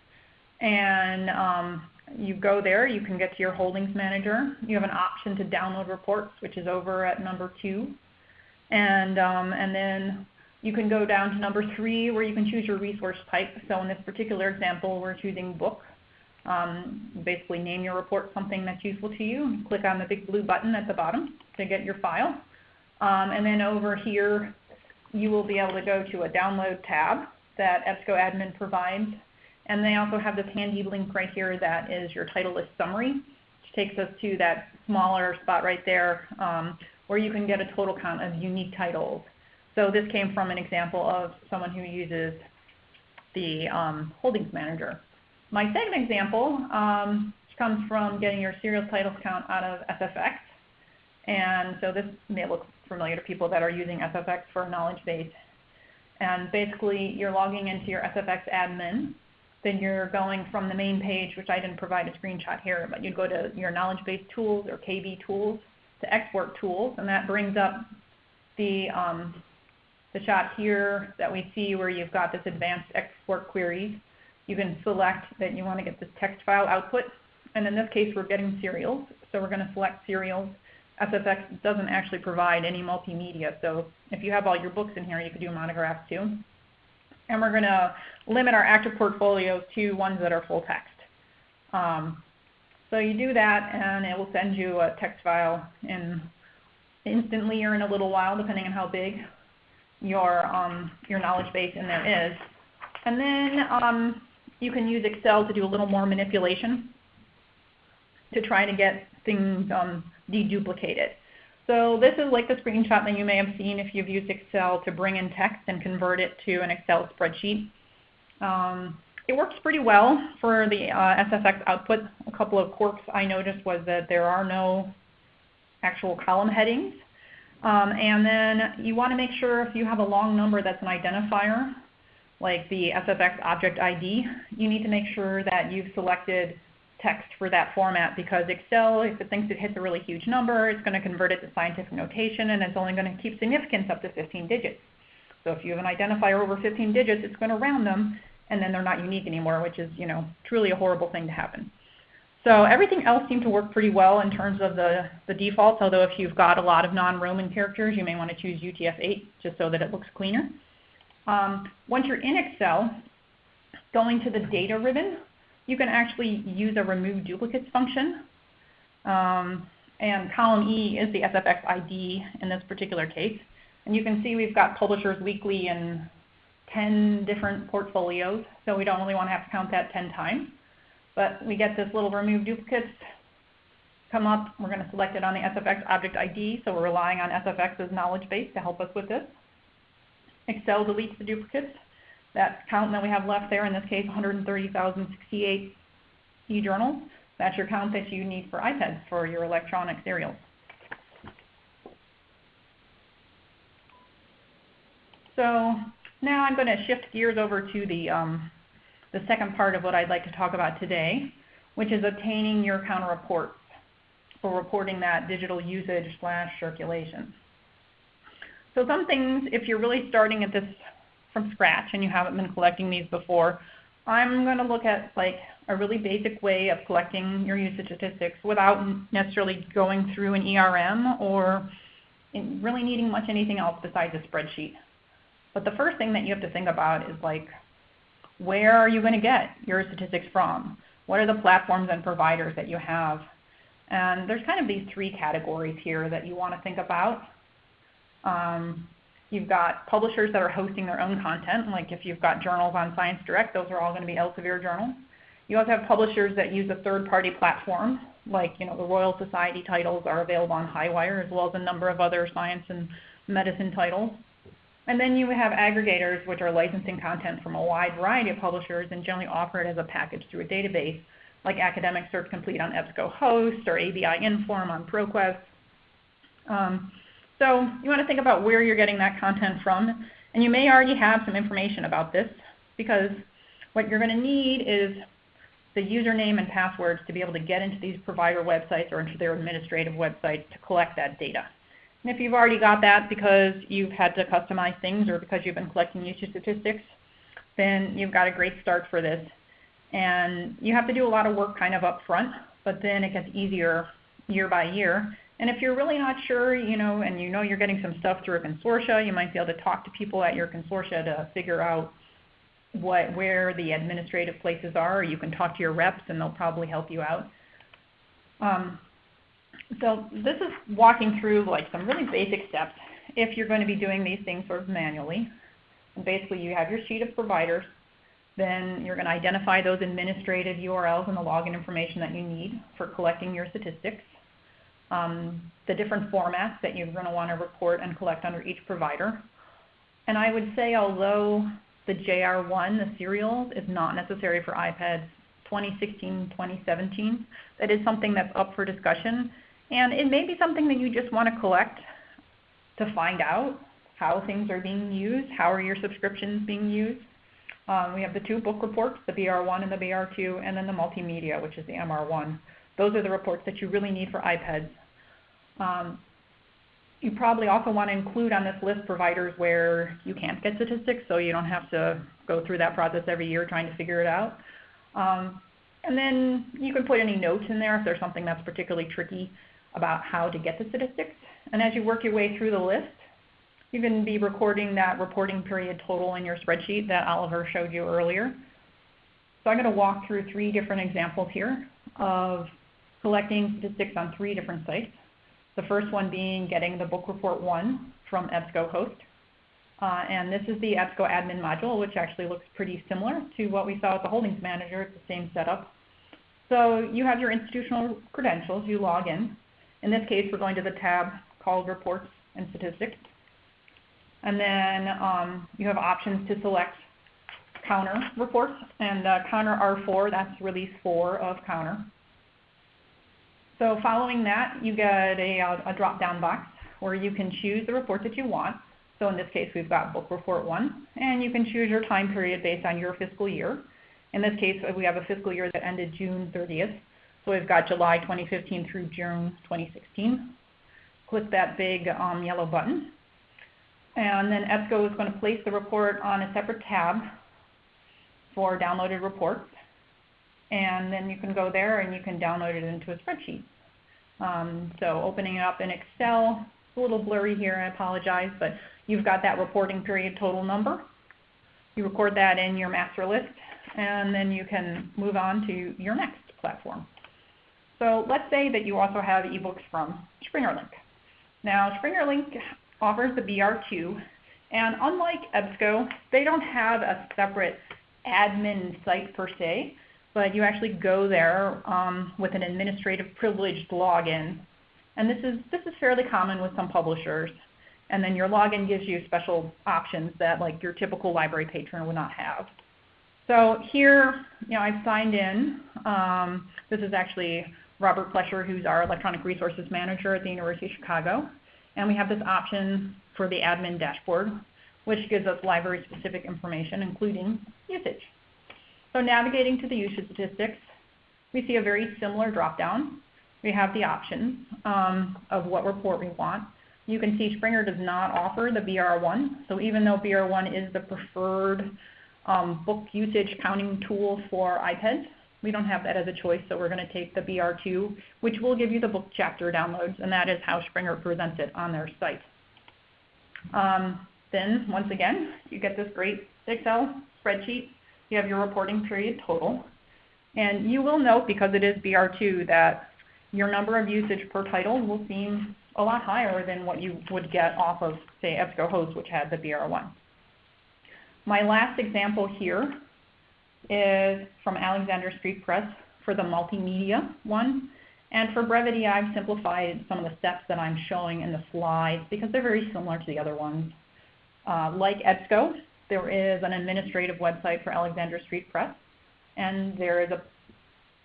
and um, you go there, you can get to your holdings manager. You have an option to download reports, which is over at number two. And, um, and then you can go down to number three where you can choose your resource type. So in this particular example, we're choosing book. Um, basically name your report something that's useful to you. Click on the big blue button at the bottom to get your file. Um, and then over here, you will be able to go to a download tab that EBSCO admin provides. And they also have this handy link right here that is your title list summary, which takes us to that smaller spot right there um, where you can get a total count of unique titles. So this came from an example of someone who uses the um, holdings manager. My second example um, comes from getting your serial titles count out of SFX. And so this may look familiar to people that are using SFX for knowledge base. And basically, you're logging into your SFX admin. Then you're going from the main page, which I didn't provide a screenshot here, but you'd go to your knowledge base tools or KB tools to export tools, and that brings up the um, the shot here that we see where you've got this advanced export queries. You can select that you want to get this text file output, and in this case we're getting serials, so we're going to select serials SFX doesn't actually provide any multimedia, so if you have all your books in here, you could do monographs too. And we're going to limit our active portfolios to ones that are full text. Um, so you do that, and it will send you a text file in instantly or in a little while, depending on how big your um, your knowledge base in there is. And then um, you can use Excel to do a little more manipulation to try to get things um, deduplicated. So this is like the screenshot that you may have seen if you've used Excel to bring in text and convert it to an Excel spreadsheet. Um, it works pretty well for the uh, SFX output. A couple of quirks I noticed was that there are no actual column headings. Um, and then you want to make sure if you have a long number that's an identifier, like the SFX object ID, you need to make sure that you've selected text for that format because Excel, if it thinks it hits a really huge number, it's going to convert it to scientific notation and it's only going to keep significance up to 15 digits. So if you have an identifier over 15 digits, it's going to round them and then they're not unique anymore, which is, you know, truly a horrible thing to happen. So everything else seemed to work pretty well in terms of the, the defaults, although if you've got a lot of non-Roman characters, you may want to choose UTF-8 just so that it looks cleaner. Um, once you're in Excel, going to the data ribbon, you can actually use a remove duplicates function. Um, and column E is the SFX ID in this particular case. And you can see we've got Publishers Weekly in 10 different portfolios, so we don't really want to have to count that 10 times. But we get this little remove duplicates come up. We're going to select it on the SFX object ID, so we're relying on SFX's knowledge base to help us with this. Excel deletes the duplicates that count that we have left there, in this case 130,068 e-journals, that's your count that you need for IPEDS for your electronic serials. So now I'm going to shift gears over to the, um, the second part of what I'd like to talk about today, which is obtaining your counter reports for reporting that digital usage slash circulation. So some things, if you're really starting at this from scratch and you haven't been collecting these before, I'm going to look at like a really basic way of collecting your usage statistics without necessarily going through an ERM or really needing much anything else besides a spreadsheet. But the first thing that you have to think about is like, where are you going to get your statistics from? What are the platforms and providers that you have? And there's kind of these three categories here that you want to think about. Um, you've got publishers that are hosting their own content, like if you've got journals on Science Direct, those are all going to be Elsevier journals. You also have publishers that use a third-party platform, like you know the Royal Society titles are available on Highwire, as well as a number of other science and medicine titles. And then you have aggregators, which are licensing content from a wide variety of publishers and generally offer it as a package through a database, like Academic Search Complete on EBSCOhost or ABI Inform on ProQuest. Um, so you want to think about where you're getting that content from. And you may already have some information about this because what you're going to need is the username and passwords to be able to get into these provider websites or into their administrative websites to collect that data. And if you've already got that because you've had to customize things or because you've been collecting usage statistics, then you've got a great start for this. And you have to do a lot of work kind of up front, but then it gets easier year by year. And if you're really not sure, you know, and you know you're getting some stuff through a consortia, you might be able to talk to people at your consortia to figure out what where the administrative places are. Or you can talk to your reps, and they'll probably help you out. Um, so this is walking through like some really basic steps if you're going to be doing these things sort of manually. And basically you have your sheet of providers, then you're going to identify those administrative URLs and the login information that you need for collecting your statistics, um, the different formats that you're going to want to report and collect under each provider. And I would say although the JR1, the serials, is not necessary for IPEDS 2016, 2017, that is something that's up for discussion and it may be something that you just want to collect to find out how things are being used, how are your subscriptions being used. Um, we have the two book reports, the BR1 and the BR2, and then the multimedia, which is the MR1. Those are the reports that you really need for IPEDS. Um, you probably also want to include on this list providers where you can't get statistics, so you don't have to go through that process every year trying to figure it out. Um, and then you can put any notes in there if there's something that's particularly tricky about how to get the statistics. And as you work your way through the list, you can be recording that reporting period total in your spreadsheet that Oliver showed you earlier. So I'm going to walk through three different examples here of collecting statistics on three different sites. The first one being getting the book report 1 from EBSCOhost. Uh, and this is the EBSCO admin module, which actually looks pretty similar to what we saw with the holdings manager. It's the same setup. So you have your institutional credentials. You log in. In this case, we're going to the tab called Reports and Statistics. And then um, you have options to select Counter reports, and uh, Counter R4, that's release 4 of Counter. So following that, you get a, a drop-down box where you can choose the report that you want. So in this case, we've got Book Report 1, and you can choose your time period based on your fiscal year. In this case, we have a fiscal year that ended June 30th. So we've got July 2015 through June 2016. Click that big um, yellow button. And then EBSCO is going to place the report on a separate tab for downloaded reports. And then you can go there and you can download it into a spreadsheet. Um, so opening it up in Excel, it's a little blurry here, I apologize, but you've got that reporting period total number. You record that in your master list, and then you can move on to your next platform. So let's say that you also have ebooks from SpringerLink. Now SpringerLink offers the BR2, and unlike EBSCO, they don't have a separate admin site per se, but you actually go there um, with an administrative privileged login. And this is, this is fairly common with some publishers. And then your login gives you special options that like your typical library patron would not have. So here, you know, I've signed in. Um, this is actually Robert Plesher, who's our electronic resources manager at the University of Chicago. And we have this option for the admin dashboard, which gives us library-specific information, including usage. So navigating to the usage statistics, we see a very similar dropdown. We have the options um, of what report we want. You can see Springer does not offer the BR1. So even though BR1 is the preferred um, book usage counting tool for IPEDS, We don't have that as a choice, so we're going to take the BR2, which will give you the book chapter downloads, and that is how Springer presents it on their site. Um, then, once again, you get this great Excel spreadsheet. You have your reporting period total. And you will note, because it is BR2, that your number of usage per title will seem a lot higher than what you would get off of, say, EBSCOhost, which had the BR1. My last example here is from Alexander Street Press for the multimedia one. And for brevity, I've simplified some of the steps that I'm showing in the slides because they're very similar to the other ones. Uh, like EBSCO, there is an administrative website for Alexander Street Press, and there is a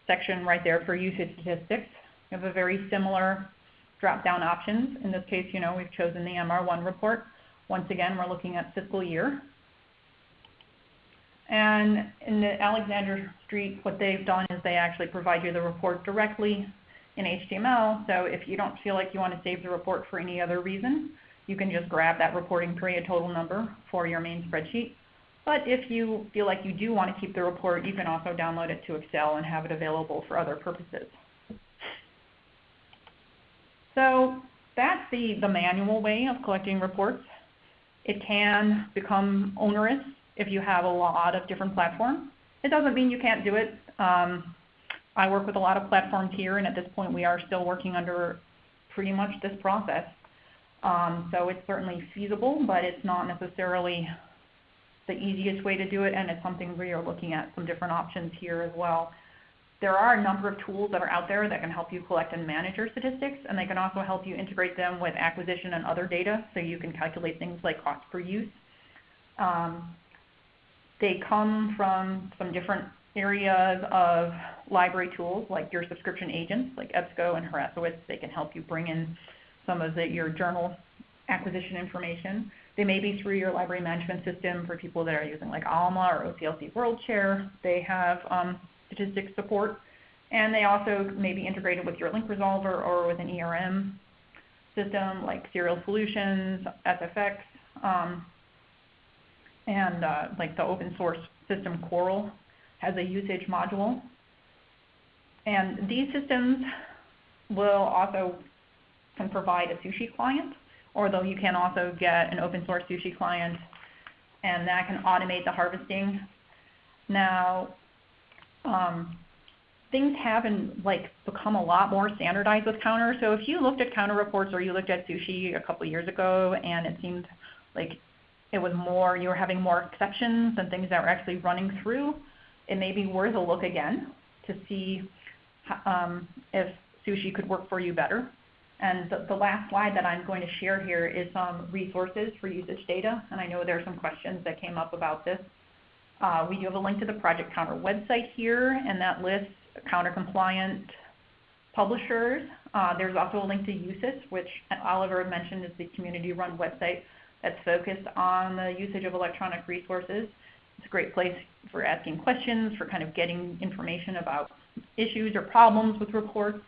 section right there for usage statistics. You have a very similar drop-down options. In this case, you know, we've chosen the MR1 report. Once again, we're looking at fiscal year. And in the Alexander Street, what they've done is they actually provide you the report directly in HTML. So if you don't feel like you want to save the report for any other reason, you can just grab that reporting period total number for your main spreadsheet. But if you feel like you do want to keep the report, you can also download it to Excel and have it available for other purposes. So that's the, the manual way of collecting reports. It can become onerous if you have a lot of different platforms. It doesn't mean you can't do it. Um, I work with a lot of platforms here, and at this point we are still working under pretty much this process. Um, so it's certainly feasible, but it's not necessarily the easiest way to do it, and it's something we are looking at some different options here as well. There are a number of tools that are out there that can help you collect and manage your statistics, and they can also help you integrate them with acquisition and other data so you can calculate things like cost per use. Um, they come from some different areas of library tools like your subscription agents like EBSCO and Harrassowitz. They can help you bring in some of the, your journal acquisition information. They may be through your library management system for people that are using like ALMA or OCLC WorldShare. They have um, statistics support. And they also may be integrated with your link resolver or with an ERM system like Serial Solutions, SFX. Um, and uh, like the open source system Coral has a usage module. And these systems will also can provide a sushi client, although you can also get an open source sushi client, and that can automate the harvesting. Now, um, things have like become a lot more standardized with Counter. So if you looked at Counter reports or you looked at sushi a couple years ago, and it seemed like it was more, you were having more exceptions and things that were actually running through, it may be worth a look again to see um, if sushi could work for you better. And the, the, last slide that I'm going to share here is some resources for usage data, and I know there are some questions that came up about this. Uh, we do have a link to the Project Counter website here, and that lists counter compliant publishers. Uh, there's also a link to Usus, which Oliver mentioned is the community run website that's focused on the usage of electronic resources. It's a great place for asking questions, for kind of getting information about issues or problems with reports.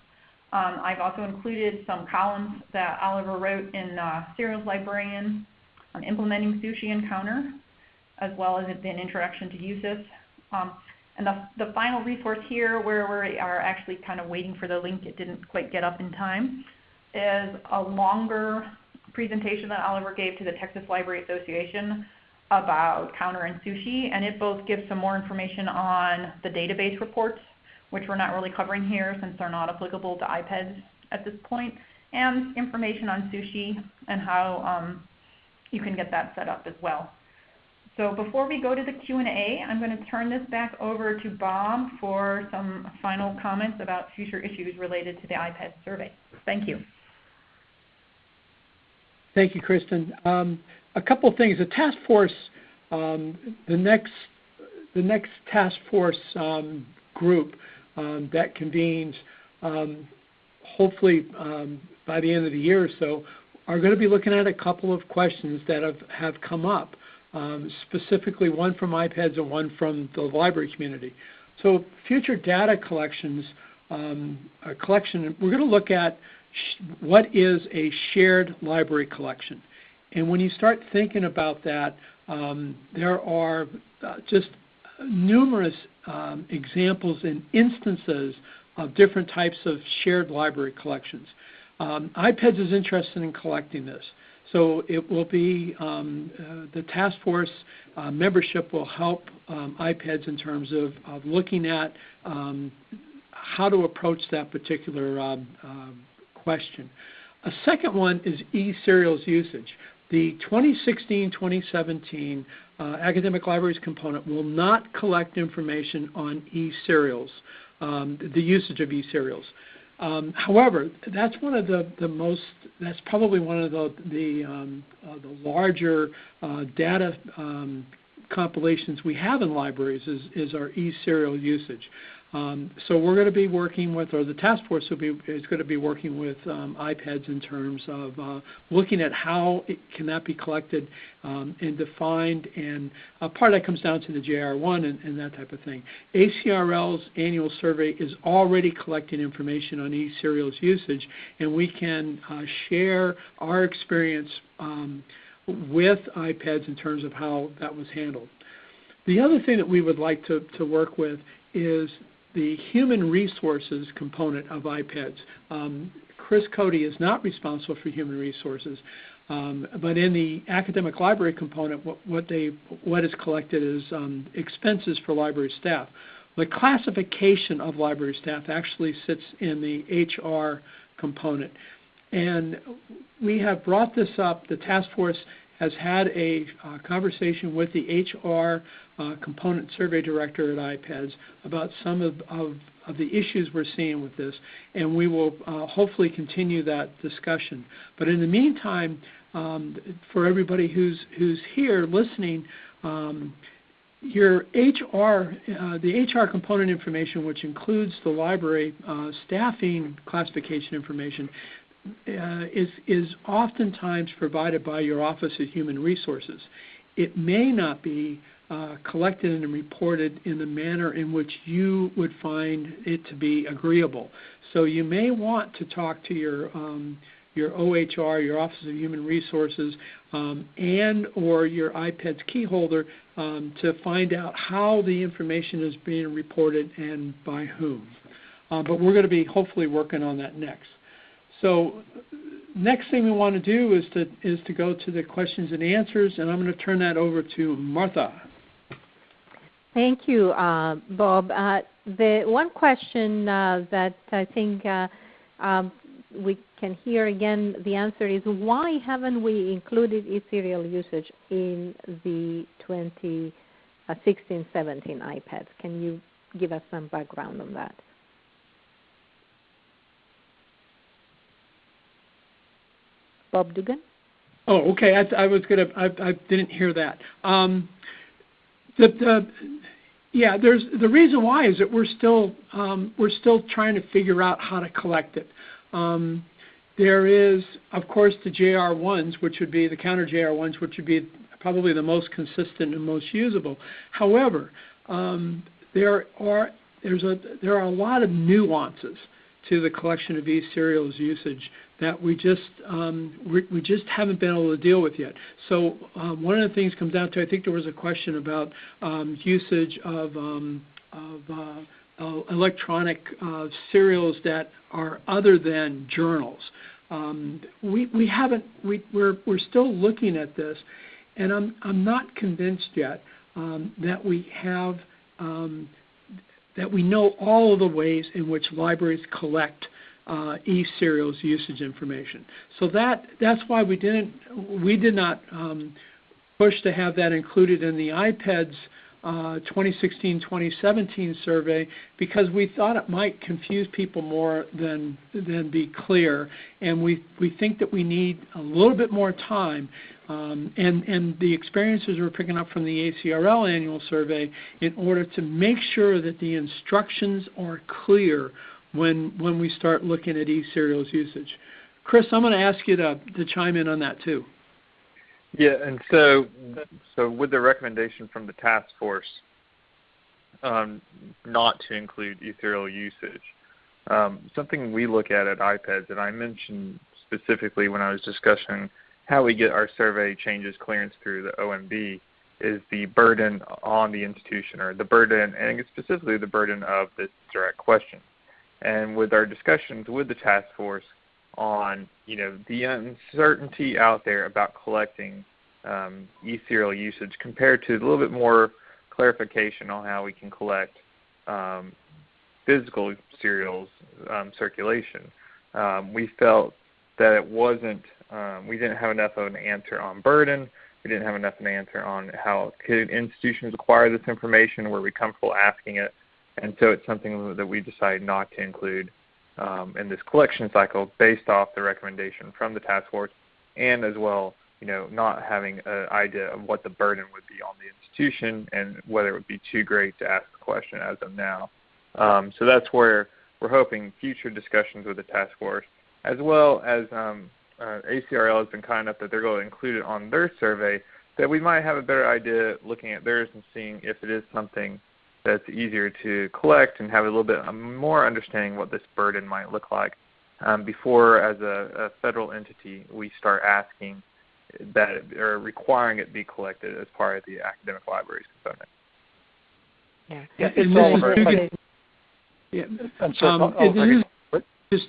Um, I've also included some columns that Oliver wrote in uh, Serials Librarian on implementing Sushi and Counter, as well as an introduction to Usus. Um, and the, the final resource here, where we are actually kind of waiting for the link, it didn't quite get up in time, is a longer presentation that Oliver gave to the Texas Library Association about counter and sushi, and it both gives some more information on the database reports, which we're not really covering here since they're not applicable to IPEDS at this point, and information on sushi and how um, you can get that set up as well. So before we go to the Q&A, I'm going to turn this back over to Bob for some final comments about future issues related to the IPEDS survey. Thank you. Thank you, Kristen. Um, a couple of things. The task force, um, the next the next task force um, group um, that convenes, um, hopefully um, by the end of the year or so, are going to be looking at a couple of questions that have, have come up, specifically one from IPEDS and one from the library community. So future data collections, a collection, we're going to look at what is a shared library collection? And when you start thinking about that, um, there are uh, just numerous um, examples and instances of different types of shared library collections. Um, IPEDS is interested in collecting this. So it will be um, uh, the task force uh, membership will help um, IPEDS in terms of, of looking at um, how to approach that particular um, um, question. A second one is e-serials usage. The 2016-2017 uh, academic libraries component will not collect information on e-serials, um, the usage of e-serials. Um, however, that's one of the, the most, that's probably one of the, the, um, uh, the larger uh, data um, compilations we have in libraries is, is our e-serial usage. Um, so we're going to be working with, or the task force be, is going to be working with um, IPEDS in terms of uh, looking at how it can that be collected um, and defined, and uh, part of that comes down to the JR1 and, and, that type of thing. ACRL's annual survey is already collecting information on e-serials usage, and we can uh, share our experience um, with IPEDS in terms of how that was handled. The other thing that we would like to, to work with is the human resources component of IPEDS. Um, Chris Cody is not responsible for human resources, um, but in the academic library component, what, what, they, what is collected is um, expenses for library staff. The classification of library staff actually sits in the HR component. And we have brought this up. The task force has had a uh, conversation with the HR uh, component survey director at IPEDS about some of, of, of, the issues we're seeing with this, and we will uh, hopefully continue that discussion. But in the meantime, um, for everybody who's, who's here listening, um, your HR, uh, the HR component information, which includes the library uh, staffing classification information, is, is oftentimes provided by your Office of Human Resources. It may not be uh, collected and reported in the manner in which you would find it to be agreeable. So you may want to talk to your um, your OHR, your Office of Human Resources, um, and or your IPEDS key holder um, to find out how the information is being reported and by whom. Uh, but we're going to be hopefully working on that next. So next thing we want to do is to, is to go to the questions and answers, and I'm going to turn that over to Martha. Thank you, uh, Bob. Uh, the one question uh, that I think uh, um, we can hear again the answer is why haven't we included e-serial usage in the 2016-17 IPEDS? Can you give us some background on that? Bob Dugan? Oh, okay. I, I was gonna. I, I didn't hear that. Um, the, the, yeah, there's the reason why is that we're still um, we're still trying to figure out how to collect it. Um, there is, of course, the JR1s, which would be the counter JR1s, which would be probably the most consistent and most usable. However, um, there are there's a there are a lot of nuances to the collection of e-serials usage that we just um, we, we, just haven't been able to deal with yet. So um, one of the things comes down to I think there was a question about um, usage of um, of uh, uh, electronic uh, serials that are other than journals. Um, we we haven't we we're we're still looking at this, and I'm I'm not convinced yet um, that we have that we know all of the ways in which libraries collect uh, e-serials usage information. So that that's why we didn't we did not um, push to have that included in the IPEDS uh, 2016-2017 survey because we thought it might confuse people more than than be clear, and we we think that we need a little bit more time. Um, and, and the experiences we're picking up from the ACRL annual survey in order to make sure that the instructions are clear when when we start looking at e-serials usage. Chris, I'm going to ask you to, to chime in on that too. Yeah, and so so with the recommendation from the task force um, not to include e-serial usage, um, something we look at at IPEDS, and I mentioned specifically when I was discussing how we get our survey changes clearance through the OMB, is the burden on the institution or the burden, and specifically the burden of this direct question. And with our discussions with the task force on you know the uncertainty out there about collecting um, e-serial usage compared to a little bit more clarification on how we can collect um, physical serials um, circulation, um, we felt that it wasn't, um, we didn't have enough of an answer on burden. We didn't have enough of an answer on how could institutions acquire this information, were we comfortable asking it, and so it's something that we decided not to include um, in this collection cycle based off the recommendation from the task force and as well you know, not having an idea of what the burden would be on the institution and whether it would be too great to ask the question as of now. Um, so that's where we're hoping future discussions with the task force, as well as um, uh, ACRL has been kind enough that they're going to include it on their survey, that we might have a better idea looking at theirs and seeing if it is something that's easier to collect and have a little bit more understanding what this burden might look like um, before, as a, a, federal entity, we start asking that or requiring it be collected as part of the academic libraries component. Yeah, yeah it's all over. Yeah. Um, oh, just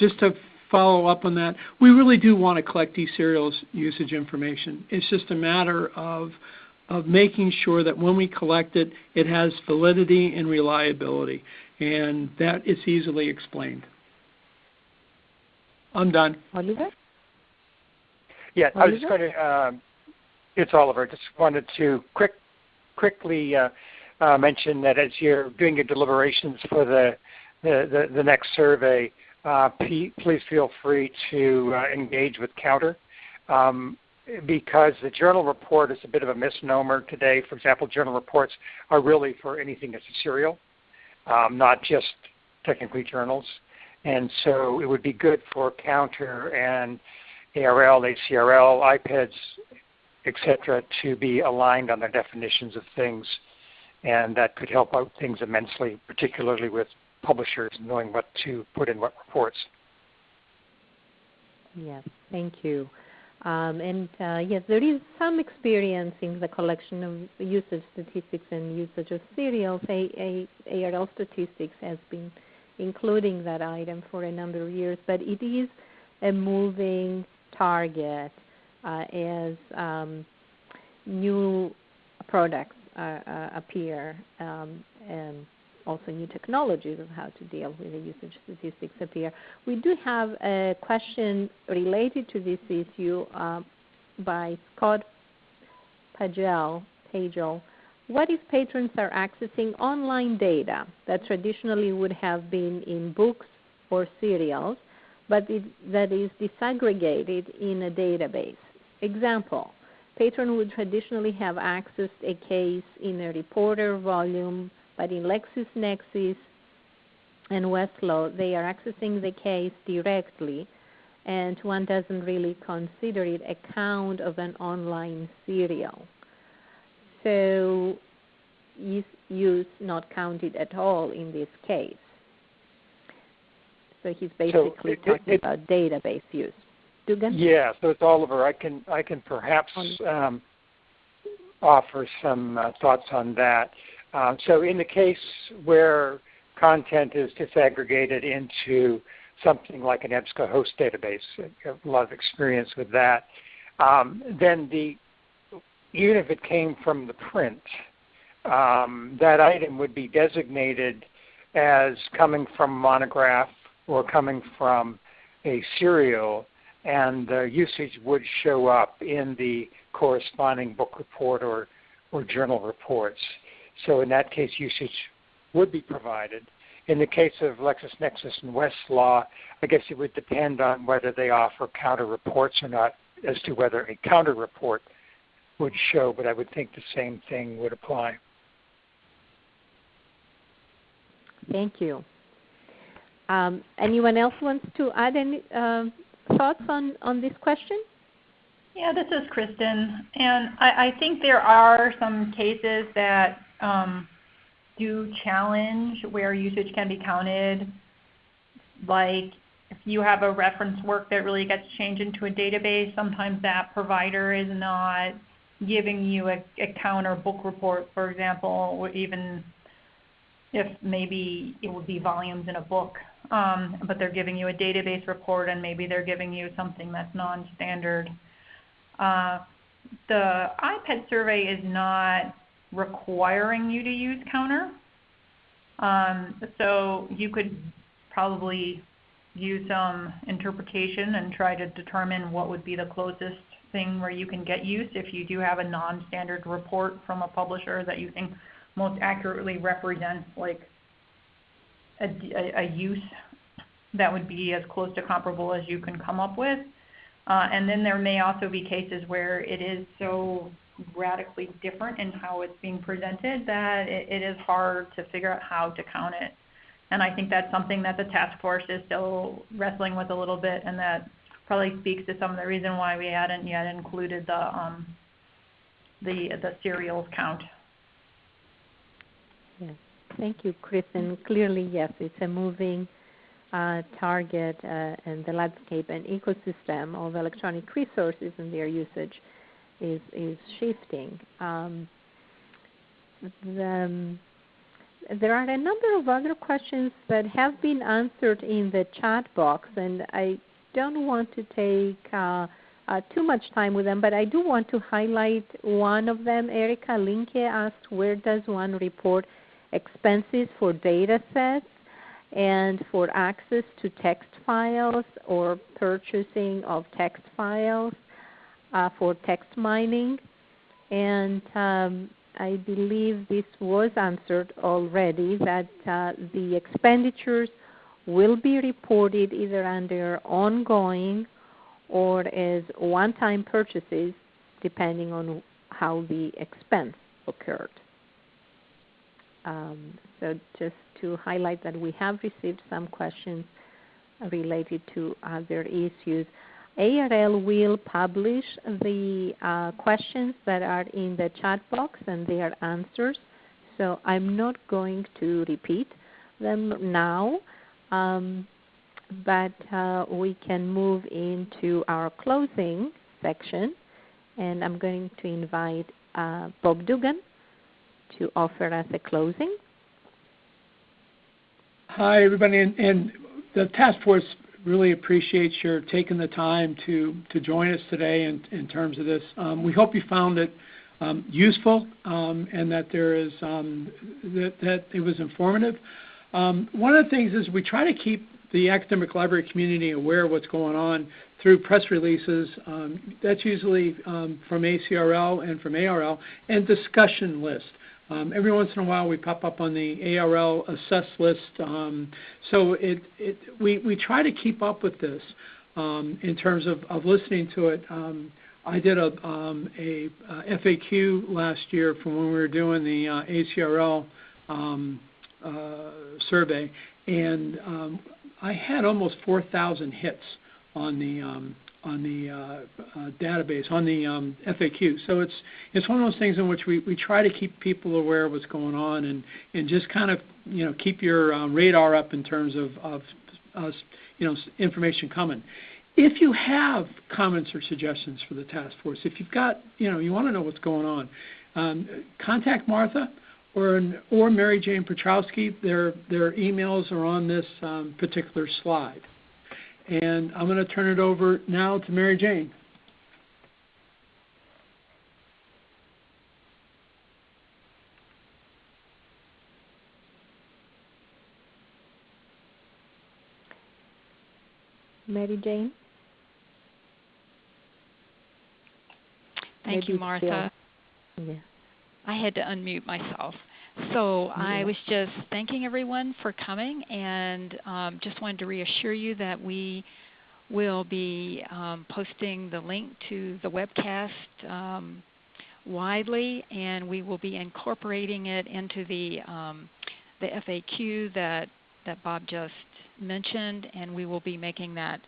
just to follow up on that, we really do want to collect these serials usage information. It's just a matter of of making sure that when we collect it, it has validity and reliability, and that is easily explained. I'm done. Oliver? Yeah, I was just going to. Um, it's Oliver. Just wanted to quick, quickly uh, uh, mention that as you're doing your deliberations for the the, the, the next survey, uh, please feel free to uh, engage with Counter. Um, because the journal report is a bit of a misnomer today. For example, journal reports are really for anything that's a serial, um, not just technically journals. And so it would be good for Counter and ARL, ACRL, IPEDS, etc., to be aligned on their definitions of things. And that could help out things immensely, particularly with publishers knowing what to put in what reports. Yes, thank you. Um, and uh, yes, there is some experience in the collection of usage statistics and usage of serials. A, a, ARL statistics has been including that item for a number of years, but it is a moving target uh, as um, new products uh, uh, appear um, and also new technologies of how to deal with the usage statistics appear. We do have a question related to this issue uh, by Scott Pagel, Pagel. What if patrons are accessing online data that traditionally would have been in books or serials, but it, that is disaggregated in a database? Example, patron would traditionally have accessed a case in a reporter volume but in LexisNexis and Westlaw, they are accessing the case directly, and one doesn't really consider it a count of an online serial. So use not counted at all in this case. So he's basically so it, talking it, about database use. Dugan? Yeah, so it's Oliver. I can I can perhaps um, offer some uh, thoughts on that. Um, so in the case where content is disaggregated into something like an EBSCOhost database, a lot of experience with that, um, then the even if it came from the print, um, that item would be designated as coming from monograph or coming from a serial, and the usage would show up in the corresponding book report or, or journal reports. So in that case, usage would be provided. In the case of LexisNexis and Westlaw, I guess it would depend on whether they offer counter reports or not as to whether a counter report would show, but I would think the same thing would apply. Thank you. Um, anyone else wants to add any uh, thoughts on, on this question? Yeah, this is Kristen. And I, I think there are some cases that um, do challenge where usage can be counted. Like if you have a reference work that really gets changed into a database, sometimes that provider is not giving you a, a counter book report, for example, or even if maybe it would be volumes in a book, um, but they're giving you a database report and maybe they're giving you something that's non-standard. Uh, the IPEDS survey is not requiring you to use counter. Um, so you could probably use some interpretation and try to determine what would be the closest thing where you can get use if you do have a non-standard report from a publisher that you think most accurately represents like a, a, a use that would be as close to comparable as you can come up with. Uh, and then there may also be cases where it is so radically different in how it's being presented that it, it is hard to figure out how to count it. And I think that's something that the task force is still wrestling with a little bit, and that probably speaks to some of the reason why we hadn't yet included the um, the the serials count. Yes. Thank you, Chris. And clearly, yes, it's a moving target uh, and the landscape and ecosystem of electronic resources and their usage is is shifting. Um, the, there are a number of other questions that have been answered in the chat box, and I don't want to take uh, uh, too much time with them, but I do want to highlight one of them. Erica Linke asked, where does one report expenses for data sets and for access to text files or purchasing of text files uh, for text mining? And um, I believe this was answered already that uh, the expenditures will be reported either under ongoing or as one-time purchases depending on how the expense occurred. Um, so just to highlight that we have received some questions related to other issues. ARL will publish the uh, questions that are in the chat box and their answers. So I'm not going to repeat them now, um, but uh, we can move into our closing section. And I'm going to invite uh, Bob Dugan to offer us a closing. Hi, everybody, and, the task force really appreciates your taking the time to, to join us today in, in terms of this. Um, we hope you found it um, useful um, and that there is that, that it was informative. One of the things is we try to keep the academic library community aware of what's going on through press releases. That's usually from ACRL and from ARL and discussion lists. Um, every once in a while, we pop up on the ARL assess list. Um, so it, it, we, we try to keep up with this um, in terms of, of listening to it. Um, I did a, um, a, a, FAQ last year from when we were doing the uh, ACRL um, uh, survey, and I had almost 4,000 hits on the on the uh, uh, database, on the um, FAQ. So it's it's one of those things in which we, we try to keep people aware of what's going on and, and just kind of you know keep your uh, radar up in terms of, of uh, you know information coming. If you have comments or suggestions for the task force, if you've got you know you want to know what's going on, um, contact Martha or or Mary Jane Petrowski. Their their emails are on this um, particular slide. And I'm going to turn it over now to Mary Jane. Mary Jane? Thank Maybe you, Martha. Yeah. I had to unmute myself. So I was just thanking everyone for coming and um, just wanted to reassure you that we will be um, posting the link to the webcast um, widely and we will be incorporating it into the, um, the FAQ that, that Bob just mentioned and we will be making that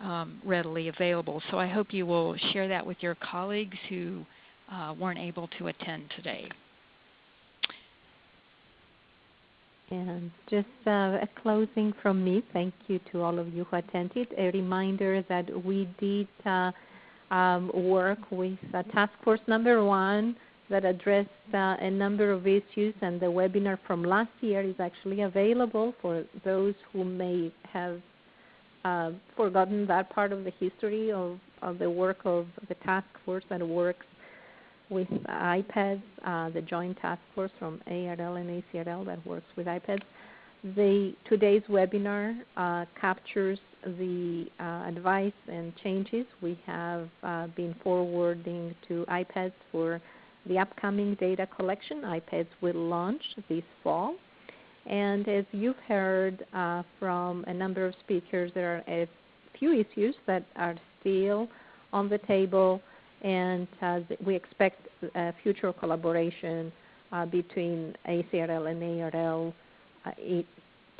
um, readily available. So I hope you will share that with your colleagues who uh, weren't able to attend today. And just uh, a closing from me. Thank you to all of you who attended. A reminder that we did uh, um, work with uh, Task Force Number One that addressed uh, a number of issues, and the webinar from last year is actually available for those who may have uh, forgotten that part of the history of, of the work of the task force that works with IPEDS, uh, the joint task force from ARL and ACRL that works with IPEDS. The, today's webinar uh, captures the uh, advice and changes we have uh, been forwarding to IPEDS for the upcoming data collection. IPEDS will launch this fall. And as you've heard uh, from a number of speakers, there are a few issues that are still on the table, and uh, we expect future collaboration uh, between ACRL and ARL uh,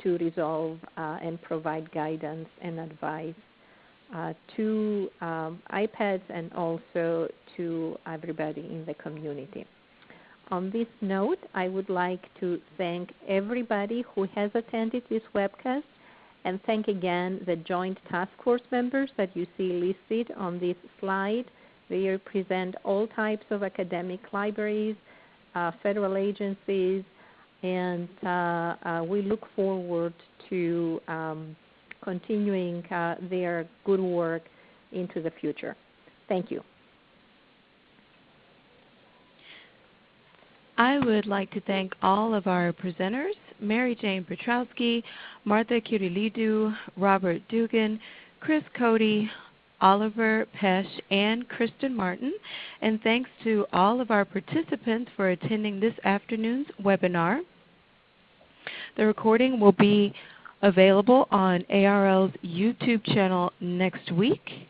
to resolve and provide guidance and advice to um, IPEDS and also to everybody in the community. On this note, I would like to thank everybody who has attended this webcast and thank again the Joint Task Force members that you see listed on this slide. They represent all types of academic libraries, uh, federal agencies, and uh, uh, we look forward to um, continuing uh, their good work into the future. Thank you. I would like to thank all of our presenters, Mary Jane Petrowski, Martha Kyrillidou, Robert Dugan, Chris Cote, Oliver Pesch, and Kristen Martin. And thanks to all of our participants for attending this afternoon's webinar. The recording will be available on ARL's YouTube channel next week.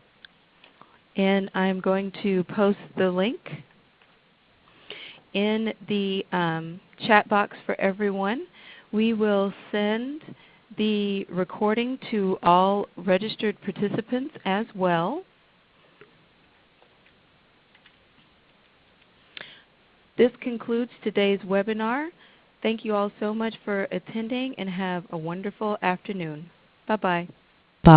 And I'm going to post the link in the um, chat box for everyone. We will send the recording to all registered participants as well. This concludes today's webinar. Thank you all so much for attending and have a wonderful afternoon. Bye-bye. Bye.